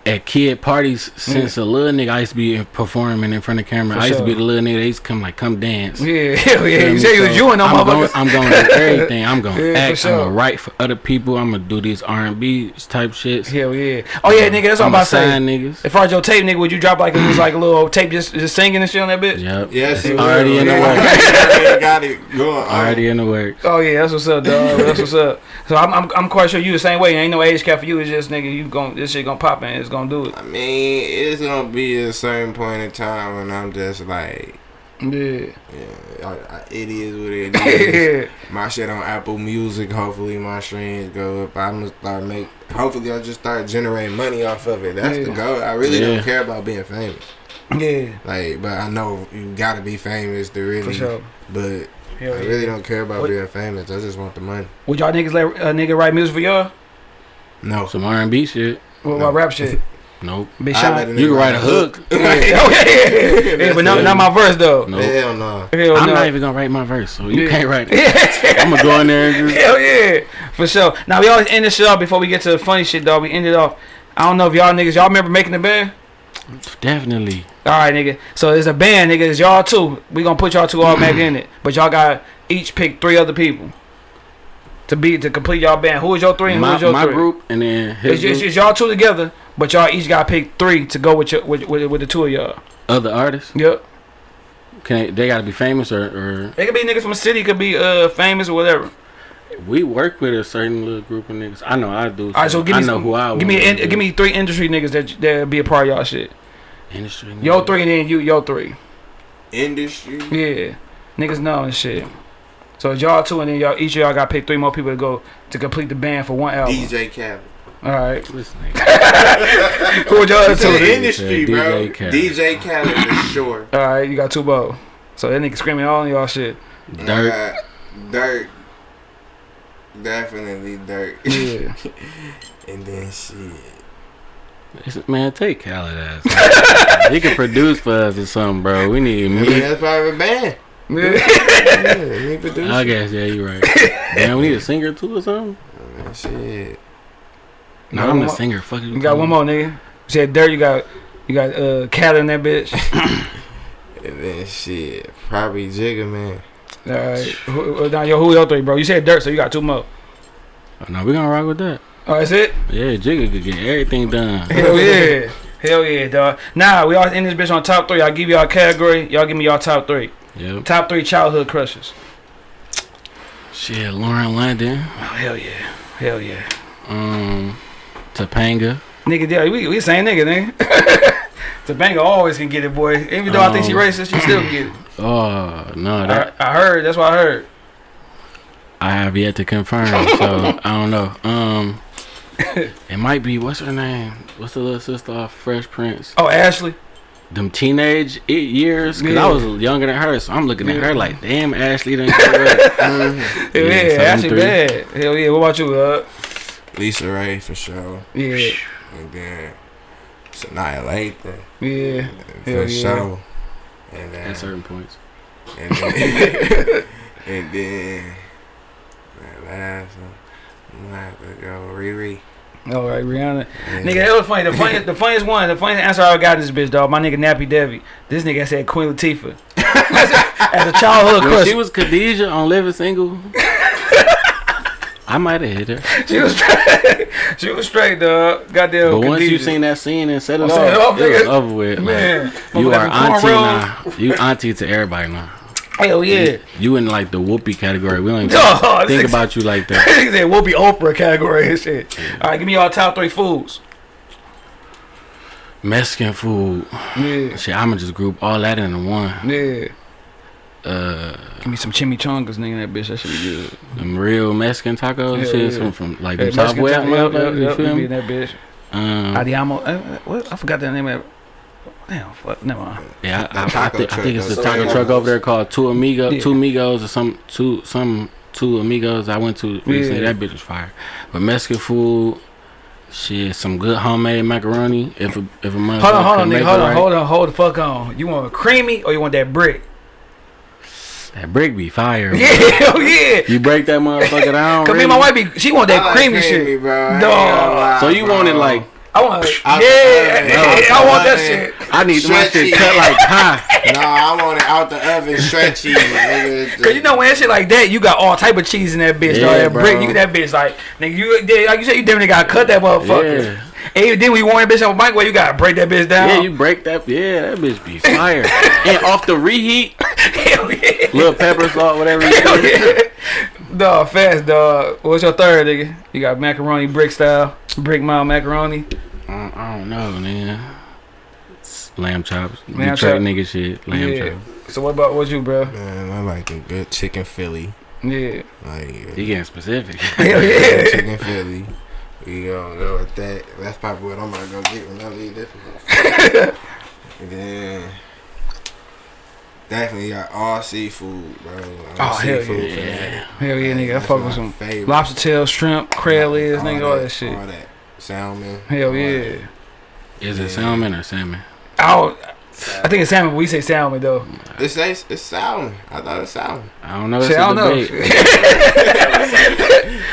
at kid parties, since mm. a little nigga, I used to be performing in front of camera. For I used sure. to be the little nigga. They used to come like, come dance. Yeah, hell yeah. You me? said you was So, you and them I'm gonna. I'm gonna do everything. I'm gonna Yeah, act. sure. I'm gonna write for other people. I'm gonna do these R and B type shits. Hell yeah. Oh yeah, nigga. That's what I'm I'ma about to say. sign niggas. As far as your tape, nigga, would you drop like it was like a little tape just just singing and shit on that bitch? Yep. Yes, It's it already will. in the Yeah, works. already got it going. Already in the works. Oh yeah, that's what's up, dog. That's what's up. So I'm, I'm I'm quite sure you the same way. Ain't no age cap for you. It's just nigga, you gon' this shit gonna pop and it's gonna do it. I mean, it's gonna be a certain point in time when I'm just like, Yeah. yeah, I, I, it is what it is. my shit on Apple Music. Hopefully, my streams go up. I'm gonna start make. Hopefully, I'll just start generating money off of it. That's the goal. I really Yeah. don't care about being famous. Yeah. Like, but I know you gotta be famous to really. For sure. But Hell I yeah. really don't care about What- being famous. I just want the money. Would y'all niggas let a nigga write music for y'all? No. Some R and B shit. What No. about rap shit? Nope. Big I Sean. let a You can write a hook. Yeah. Yeah, yeah, yeah. but not, not my verse though. Nope. Hell no. Hell I'm no. not even gonna write my verse, so you Yeah. can't write it. I'm gonna go in there and just Hell yeah, for sure. Now we always end the shit off before we get to the funny shit, dog. We end it off. I don't know if y'all niggas y'all remember making the band. definitely. All right, nigga. So there's a band, nigga. It's y'all two. We gonna put y'all two all back in it, but y'all got each pick three other people to be to complete y'all band. Who is your three? And My, is your my three? group and then his It's, it's, group, it's y'all two together, but y'all each got to pick three to go with your with, with, with the two of y'all. other artists. Yep. Can they, they gotta be famous or, or It could be niggas from the city, could be uh famous or whatever. we work with a certain little group of niggas. I know I do. All right, so give me I know some, who I give me in, give me three industry niggas that that be a part of y'all shit. industry. Yo three and then you yo three. Industry. Yeah, niggas know and shit. So y'all two and then y'all each of y'all got to pick three more people to go to complete the band for one album. DJ Khaled. All right, This nigga. who would y'all other It's two? the Said industry, bro. DJ Khaled. DJ Khaled for sure. All right, you got two more. So that nigga screaming all y'all shit. Dirt. Uh, dirt. Definitely dirt. Yeah. and then shit. It's- Man, take Khaled ass. he can produce for us or something, bro. We need I mean, me. that's part of a band. Yeah. yeah, me producer. I guess yeah, you're right. Damn, we need a singer too or something. Man, shit. No, No, I'm one the singer. Fuck You You got one more nigga. You said dirt. You got you got uh cat in that bitch. And then shit. Probably Jigga, man. All right. Who, now yo, who your three, bro? You said dirt, so you got two more. Oh, no, we gonna rock with that. Oh, that's it. Yeah, Jigga could get everything done. Hell yeah. Hell yeah, dog. Nah, we all in this bitch on top three. I'll give y'all a category. Y'all give me y'all top three. Yep. Top three childhood crushes. Shit, Lauren London. Oh, hell yeah. Hell yeah. Um, Topanga. Nigga, yeah, we, we same nigga, nigga. Topanga always can get it, boy. Even though I think she Um, racist, she still get it. Oh no, that I, I heard. That's what I heard. I have yet to confirm, so I don't know. Um, it might be what's her name? What's the little sister off Fresh Prince? Oh, Ashley. Them teenage i- years, cause Yeah. I was younger than her, so I'm looking at her like, damn, Ashley done grew up. Hell yeah, Yeah, so Ashley bad. Hell yeah. What about you, uh? Lisa Raye for sure. Yeah. And then Sanaa Lathan Yeah. for Hell yeah. sure. And then At certain points. And then, and then that last one, I'm gonna have to go Riri. All right, Rihanna. Yeah. Nigga, that was funny. The funniest, the funniest one, the funniest answer I got this bitch, dog. My nigga Nappy Debbie. This nigga said Queen Latifah. As a childhood crush, she was Khadijah on Living Single, I might have hit her. she was straight. she was straight, dog. Goddamn. But once you seen that scene and set it Oh, off, set it was over with. Like, Man, you are auntie now. You auntie to everybody now. Hell yeah. You in like the Whoopi category. We don't even Dog, think this- about you like that. Nigga said we'll be Oprah category and shit. All right, give me y'all top three foods. Mexican food. Yeah. Shit, I'ma just group all that into one. Yeah. Uh, Give me some chimichangas, nigga. That bitch, that should be good. them real Mexican tacos and Yeah, shit yeah. from, from like Hey, the top Mexican west time- yep, yep, motherfuckers. You yep, feel be me? in that bitch. Um, Adiamo. Uh, what? I forgot that name of it. Damn, fuck. Never mind. yeah, I, I, I, think, I think it's the taco truck over there called Two Amigos, Yeah. Two Amigos or some two some two Amigos. I went to recently. Yeah. That bitch was fire. But Mexican food, shit, some good homemade macaroni. If a if a motherfucker Hold on, hold on, nigga. Hold on, right. hold on, hold the fuck on. You want a creamy or you want that brick? That brick be fire. Yeah, hell yeah. You break that motherfucker down. Cause me and my wife be, she want I that oh, like creamy shit. bro. I ain't Dog. gonna lie, So you bro. want it like I want, Out yeah, oven. yeah, I want that shit. I need my Stretchy. shit cut like pie. No, I want it out the oven, stretchy. Cause you know when that shit like that, you got all type of cheese in that bitch. Yeah, dog. that bro. brick, you that bitch like nigga. You yeah, like you said, you definitely got to cut that motherfucker. Yeah. And then we want that bitch on the microwave, you gotta break that bitch down. Yeah, you break that. Yeah, that bitch be fire. and off the reheat, hell yeah. little pepper salt, whatever. You Hell do. yeah. Dog, fast dog. What's your third, nigga? You got macaroni brick style, brick mile macaroni. I, I don't know, man. It's Lamb chops, Lamb Detroit chop. nigga shit. Lamb yeah. chops. So what about what you, bro? Man, I like a good chicken Philly. Yeah. Like uh, He getting specific. Hell yeah. chicken Philly. We gonna go with that. That's probably what I'm gonna go get when I leave this. motherfucker. and then definitely got all seafood, bro. I'm Oh, hell seafood yeah. fanatic. Hell yeah, nigga. I fuck with some favorite. lobster tail, shrimp, crab legs, nigga, all that shit. All that salmon. Hell yeah. that. Is it Yeah. salmon or salmon? Oh, I think it's salmon, but we say salmon though. It's, it's it's salmon. I thought it's salmon. I don't know. It's Shit, I a don't know.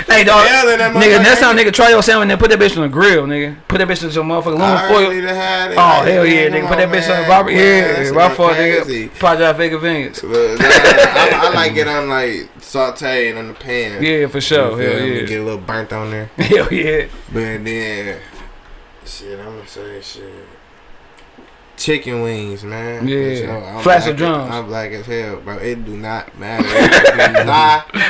hey dog, that nigga, motherfucker- next time nigga try your salmon, then put that bitch on the grill, nigga. Put that bitch in some motherfucking I aluminum foil. already had it. Oh Like, hell yeah, come nigga! Put that bitch on the man. barbecue. Man, Yeah, that my shit fault, crazy. nigga. Project Vega Vince. But, nah, I, I like it on like sauteed in the pan. Yeah, for sure. You Hell yeah. Get a little burnt on there. Hell yeah. But then, shit, I'm gonna say shit. Chicken wings, man. Yeah. For sure. I'm Flats or drums? I'm black as hell, bro. It do not matter. It do not, bro.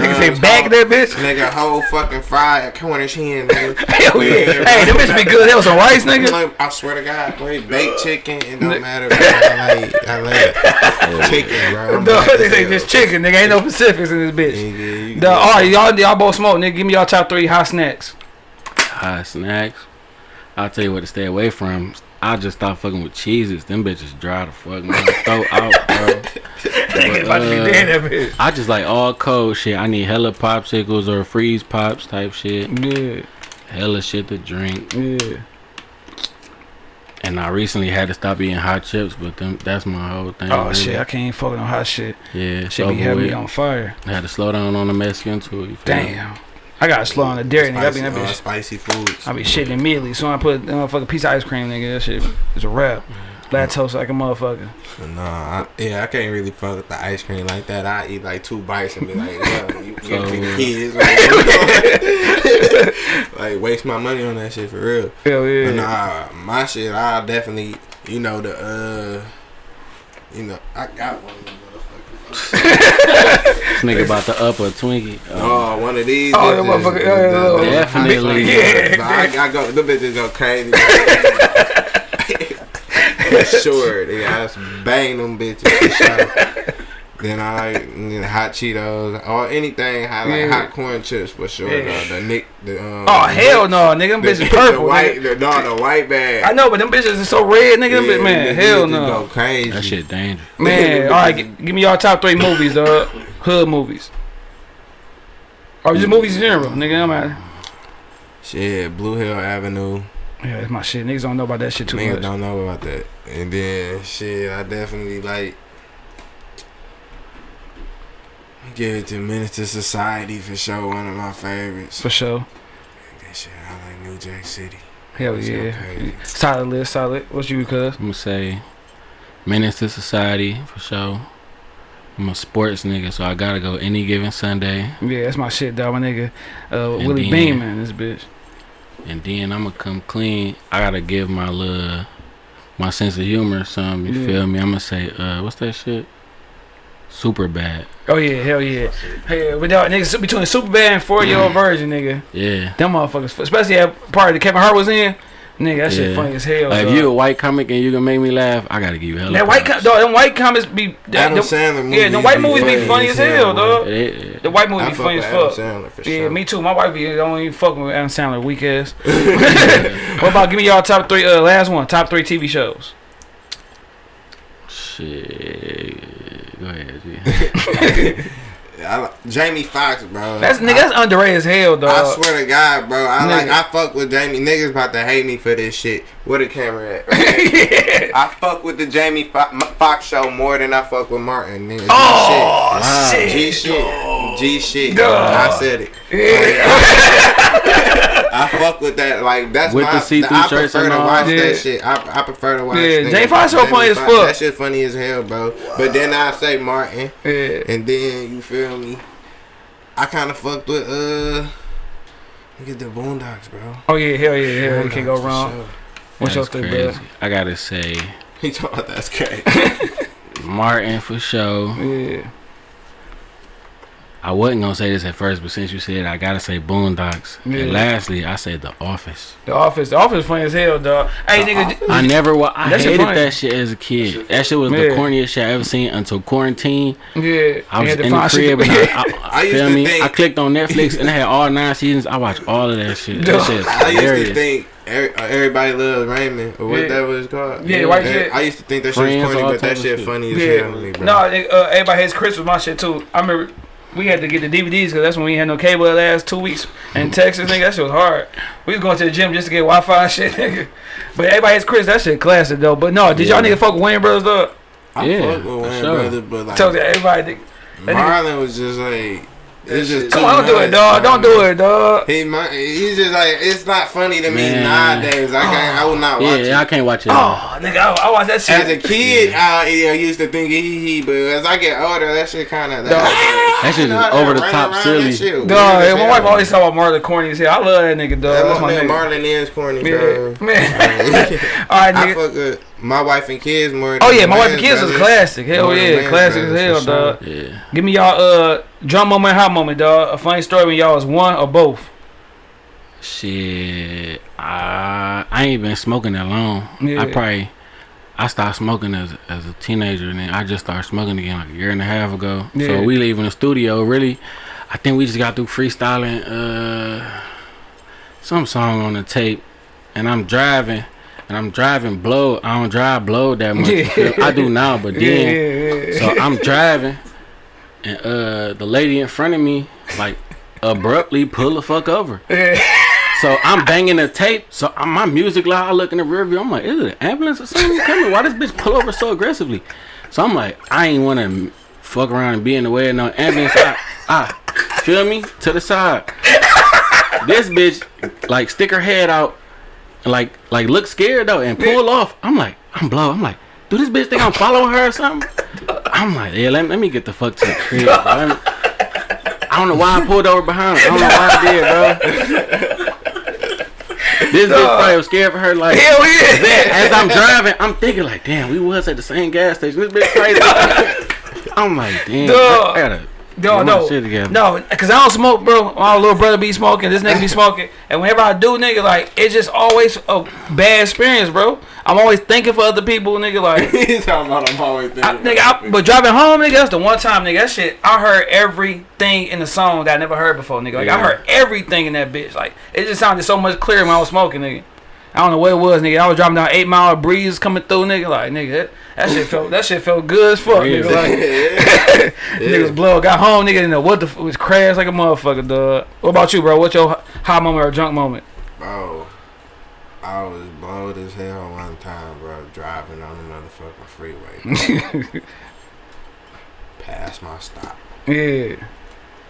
Nigga say back that bitch. Nigga, whole fucking fried Cornish hen, nigga. Hell yeah. Hey, that bitch be good. That was some rice, nigga. Like, I swear to God, bro, baked chicken, it don't matter. Bro. I like, I like chicken, bro. I'm Dog, they say just chicken, nigga. Ain't no Pacifics in this bitch. Nigga, you Dog, all right, y'all, y'all both smoke, nigga. Give me y'all top three hot snacks. Hot snacks. I'll tell you what to stay away from. I just stop fucking with cheeses. Them bitches dry the fuck out, bro. Nigga about to be uh, dead that bitch. I just like all cold shit. I need hella popsicles or freeze pops type shit. Yeah, Hella shit to drink. yeah. And I recently had to stop eating hot chips, but them, that's my whole thing. Oh really. shit, I can't fucking on hot shit. Yeah, Shit be having me on fire. I had to slow down on the Mexican too. Feel me? I gotta slow on the dairy, nigga. I be in that uh, bitch. spicy foods. I be shitting immediately. So I put a fucking piece of ice cream, nigga. That shit is a wrap. Lactose like a motherfucker. Nah, I, yeah, I can't really fuck with the ice cream like that. I eat like two bites and be like, yeah, you me the kids. Like, like, waste my money on that shit for real. Hell yeah. But nah, my shit, I definitely, you know, the, uh, you know, I got one nigga about to up a Twinkie. Um, Oh, one of these. Oh, that bitches, motherfucker- yeah, yeah, yeah. Definitely. Yeah. But I, I go, the bitches go crazy. for sure, nigga. I just bang them bitches for sure. Then I like you know, hot Cheetos or anything. I like Yeah. hot corn chips for sure. Yeah. though. The Nick, the um, Oh the hell no, nigga, them bitches the purple. white, nigga. the, no, the white bag. I know, but them bitches is so red, nigga. Yeah, bitch- man, nigga, hell bitches no. Go crazy. That shit dangerous. Man, all right, gi- give me y'all top three movies, dog. Hood movies. Or just movies in general, nigga. I'm matter. Shit, Blue Hill Avenue. Yeah, that's my shit. Niggas don't know about that shit too Niggas much. don't know about that. And then shit, I definitely like give it to Menace II Society for sure. One of my favorites. For sure. That shit, I like New Jack City. Hell Let's yeah. crazy. Solid list, solid. What's you, cuz? I'm gonna say Menace II Society for sure. I'm a sports nigga, so I gotta go any given Sunday. Yeah, that's my shit, dog. My nigga, uh, And Willie then- Beam, man, this bitch. And then I'm gonna come clean. I gotta give my little my sense of humor some. You Yeah. feel me? I'm gonna say, uh, what's that shit? Super bad. Oh yeah, hell yeah. Hey, but dog, niggas between Superbad and four year old virgin, nigga. Yeah. Them motherfuckers, especially that part that Kevin Hart was in. Nigga, that shit Yeah. funny as hell. Like, if you a white comic and you can make me laugh, I gotta give you hell. that white, com- dog, them white comics be. That, Adam them, Sandler movies. yeah, the white movies be funny as hell, boy. dog. It- it- The white movies I be fuck funny as Adam fuck. Sandler for Yeah, sure. me too. My wife be don't even fucking with Adam Sandler, weak ass. what about give me y'all top three? Uh, last one, top three TV shows. Shit. Go ahead, G. I like, Jamie Foxx, bro. That's nigga, I, that's underrated as hell, dog. I swear to God, bro. I like. I fuck with Jamie. Niggas about to hate me for this shit. Where the camera at? I fuck with the Jamie Fo- Foxx show more than I fuck with Martin. Nigga. G Oh Wow. shit. shit. G shit. G shit. Dog. I said it. Yeah. Oh, I fuck with that. Like that's With my. the see-through I prefer and to watch Yeah. that shit. I, I prefer to watch. Yeah, niggas Jamie like Foxx so Jamie funny as fuck. That shit funny as hell, bro. But then I say Martin, yeah. and then you feel me. I kind of fucked with uh. Look at the Boondocks, bro. Oh yeah, hell yeah, hell. You can't go wrong. sure. What's your That's three, crazy. bro? I gotta say He talking about that's crazy. Martin for sure. Yeah. I wasn't gonna say this at first, but since you said, it, I gotta say Boondocks. Yeah. And lastly, I said The Office. The Office, The Office funny as hell, dog. Hey, nigga, I never, wa- I That shit hated that shit as a kid. That shit was the corniest shit I ever seen until quarantine. yeah. I was in the find shit crib and I, I, I used feel to me. think- I clicked on Netflix and it had all nine seasons. I watched all of that shit. That shit is I used to think uh, everybody loves Raymond or what Yeah. that was called. Yeah, white Eh, shit. I used to think that shit was Friends, corny, but that shit shit. funny as Yeah. hell to me, bro. No, nigga, uh, everybody hates Chris was my shit too. I remember we had to get the DVDs because that's when we had no cable the last two weeks in Texas, nigga. That shit was hard. We was going to the gym just to get Wi-Fi and shit, nigga. But everybody hates Chris. That shit classic though. But no, did y'all Yeah. nigga fuck with Wayans Brothers though? I Yeah, fuck with for Wayans sure. Brothers, but like Told everybody. That nigga- Marlon was just like it's just Come too on, don't do it, dog. Don't do it, dog. He might, he's just like it's not funny to me Man. nowadays. I can't. I will not watch it. Yeah, I can't watch it. Oh, nigga, I, I watched that shit. As a kid, I, yeah, I used to think hee hee, but as I get older, that shit kind of That shit is over the top silly. Dog, yeah, my wife always talk about Marlon corny as hell. I love that nigga, dog. That That's my nigga nigga. Marlon is corny, Yeah, bro. man. All right, I fuck with my wife and kids more. Oh yeah, my wife and Wayans kids is classic. Hell More yeah, classic as hell, for sure. dog. Yeah. Give me y'all uh drum moment, hot moment, dog. A funny story when y'all was one or both. Shit, I I ain't been smoking that long. Yeah. I probably I stopped smoking as as a teenager, and then I just started smoking again like a year and a half ago. Yeah. So we leaving the studio. Really, I think we just got through freestyling uh some song on the tape, and I'm driving. And I'm driving blow. I don't drive blow that much. Yeah. I do now, but then yeah, so I'm driving, and uh, the lady in front of me like abruptly pull the fuck over. Yeah. So I'm banging the tape. So I'm, my music loud. I look in the rear view. I'm like, is it an ambulance or something coming? Why this bitch pull over so aggressively? So I'm like, I ain't want to fuck around and be in the way of no ambulance. I, I feel me to the side. This bitch like stick her head out like like look scared though and pull off. I'm like, I'm blow. I'm like, do this bitch think I'm following her or something? I'm like, yeah, let, let me get the fuck to the crib. Bro. I don't know why I pulled over behind her. I don't know why I did, bro. This bitch probably was scared for her. Like, Hell yeah. as I'm driving, I'm thinking like, damn, we was at the same gas station. This bitch crazy. I'm like, damn. I gotta No, no, no, cause I don't smoke, bro. My little brother be smoking, this nigga be smoking, and whenever I do, nigga, like it's just always a bad experience, bro. I'm always thinking for other people, nigga. Like, He's talking about I'm always thinking. I, nigga, I, but driving home, nigga, that's the one time, nigga. That shit, I heard everything in the song that I never heard before, nigga. Like I heard everything in that bitch. Like it just sounded so much clearer when I was smoking, nigga. I don't know what it was, nigga. I was driving down eight mile breeze coming through, nigga. Like, nigga, that, that shit felt that shit felt good as fuck, nigga. Like, niggas blow. Got home, nigga. Didn't know what the f- was crashed like a motherfucker, dog. What about you, bro? What's your high moment or drunk moment? Bro, I was blowed as hell one time, bro, driving on another fucking freeway. Past my stop. Yeah.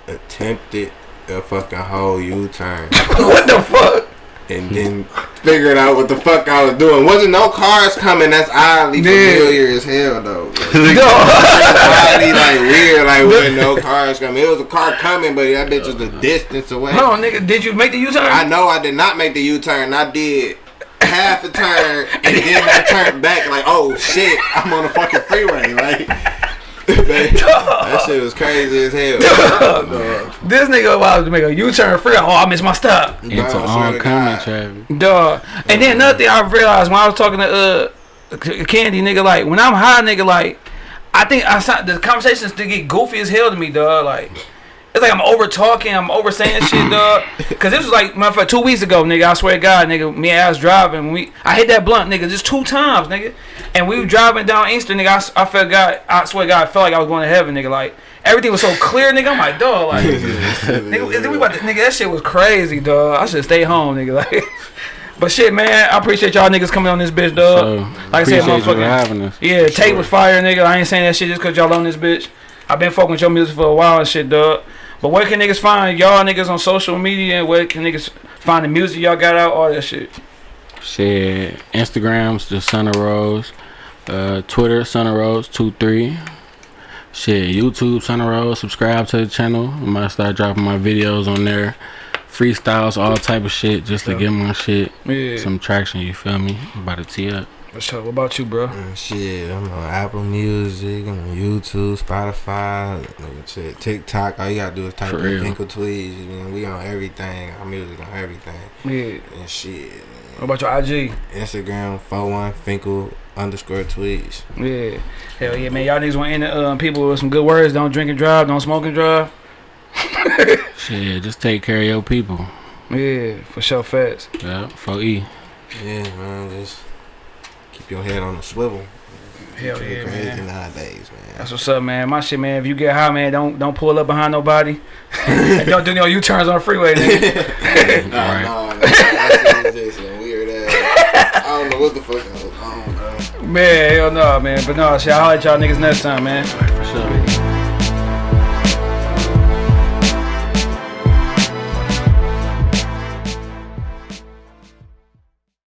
Attempted a fucking whole U-turn. what the fuck? and then figured out what the fuck I was doing. Wasn't no cars coming. That's oddly Yeah. familiar as hell, though. Like, Dog. oddly like weird, like when no cars coming. It was a car coming, but that bitch was a distance away. Hold on, nigga. Did you make the U-turn? I know I did not make the U-turn. I did half a turn, and then I turned back. Like, oh shit, I'm on the fucking freeway. Like, man, that shit was crazy as hell. Dog. This nigga about to make a U-turn free. Oh, I missed my stop. Into Bro, I swear to oncoming God. traffic. Dog. And then another thing I realized when I was talking to uh Candy, nigga, like when I'm high, nigga, like I think I saw the conversations to get goofy as hell to me, dog. Like it's like I'm over talking, I'm over saying shit, dog. Cause this was like motherfucker two weeks ago, nigga. I swear to God, nigga. Me and I was driving. We I hit that blunt, nigga, just two times, nigga. And we were driving down Eastern, nigga. I, I felt God. I swear to God, I felt like I was going to heaven, nigga. Like everything was so clear, nigga. I'm like, dog, like. Nigga, we about to, nigga, that shit was crazy, dog. I should stay home, nigga. Like, but shit, man, I appreciate y'all niggas coming on this bitch, dog. So, like I said, motherfucking, having us. yeah, Tate was fire, nigga. I ain't saying that shit just cause y'all on this bitch. I've been fucking with your music for a while and shit, dog. But where can niggas find y'all niggas on social media? And Where can niggas find the music y'all got out? All that shit. Shit, Instagram's the Son of Rose, uh, Twitter Son of Rose two three. Shit, YouTube Son of Rose. Subscribe to the channel. I might start dropping my videos on there, freestyles, all type of shit, just to get my shit Yeah. some traction. You feel me? I'm about to tee up. For sure. What about you, bro? Uh, Shit, I'm on Apple Music, I'm on YouTube, Spotify, like, shit, TikTok. All you gotta do is type For in real. Fenkell Tweeds. You know, we on everything. Our music on everything. Yeah. And shit. What about your IG? Instagram, 41 Fenkell underscore tweets. Yeah. Hell yeah, man. Y'all niggas want to end uh, people with some good words. Don't drink and drive. Don't smoke and drive. Shit, just take care of your people. Yeah, for sure, fast. Yeah, for E. Yeah, man, just keep your head on the swivel. Hell Shit yeah, crazy man. nowadays, man. That's what's up, man. My shit, man. If you get high, man, don't don't pull up behind nobody. Don't do no U turns on the freeway, nigga. Nah, Right. nah, man. That shit is just some weird ass. I don't know what the fuck I was on, bro. man, hell no, man. But no, shit, I'll let y'all niggas next time, man. For sure.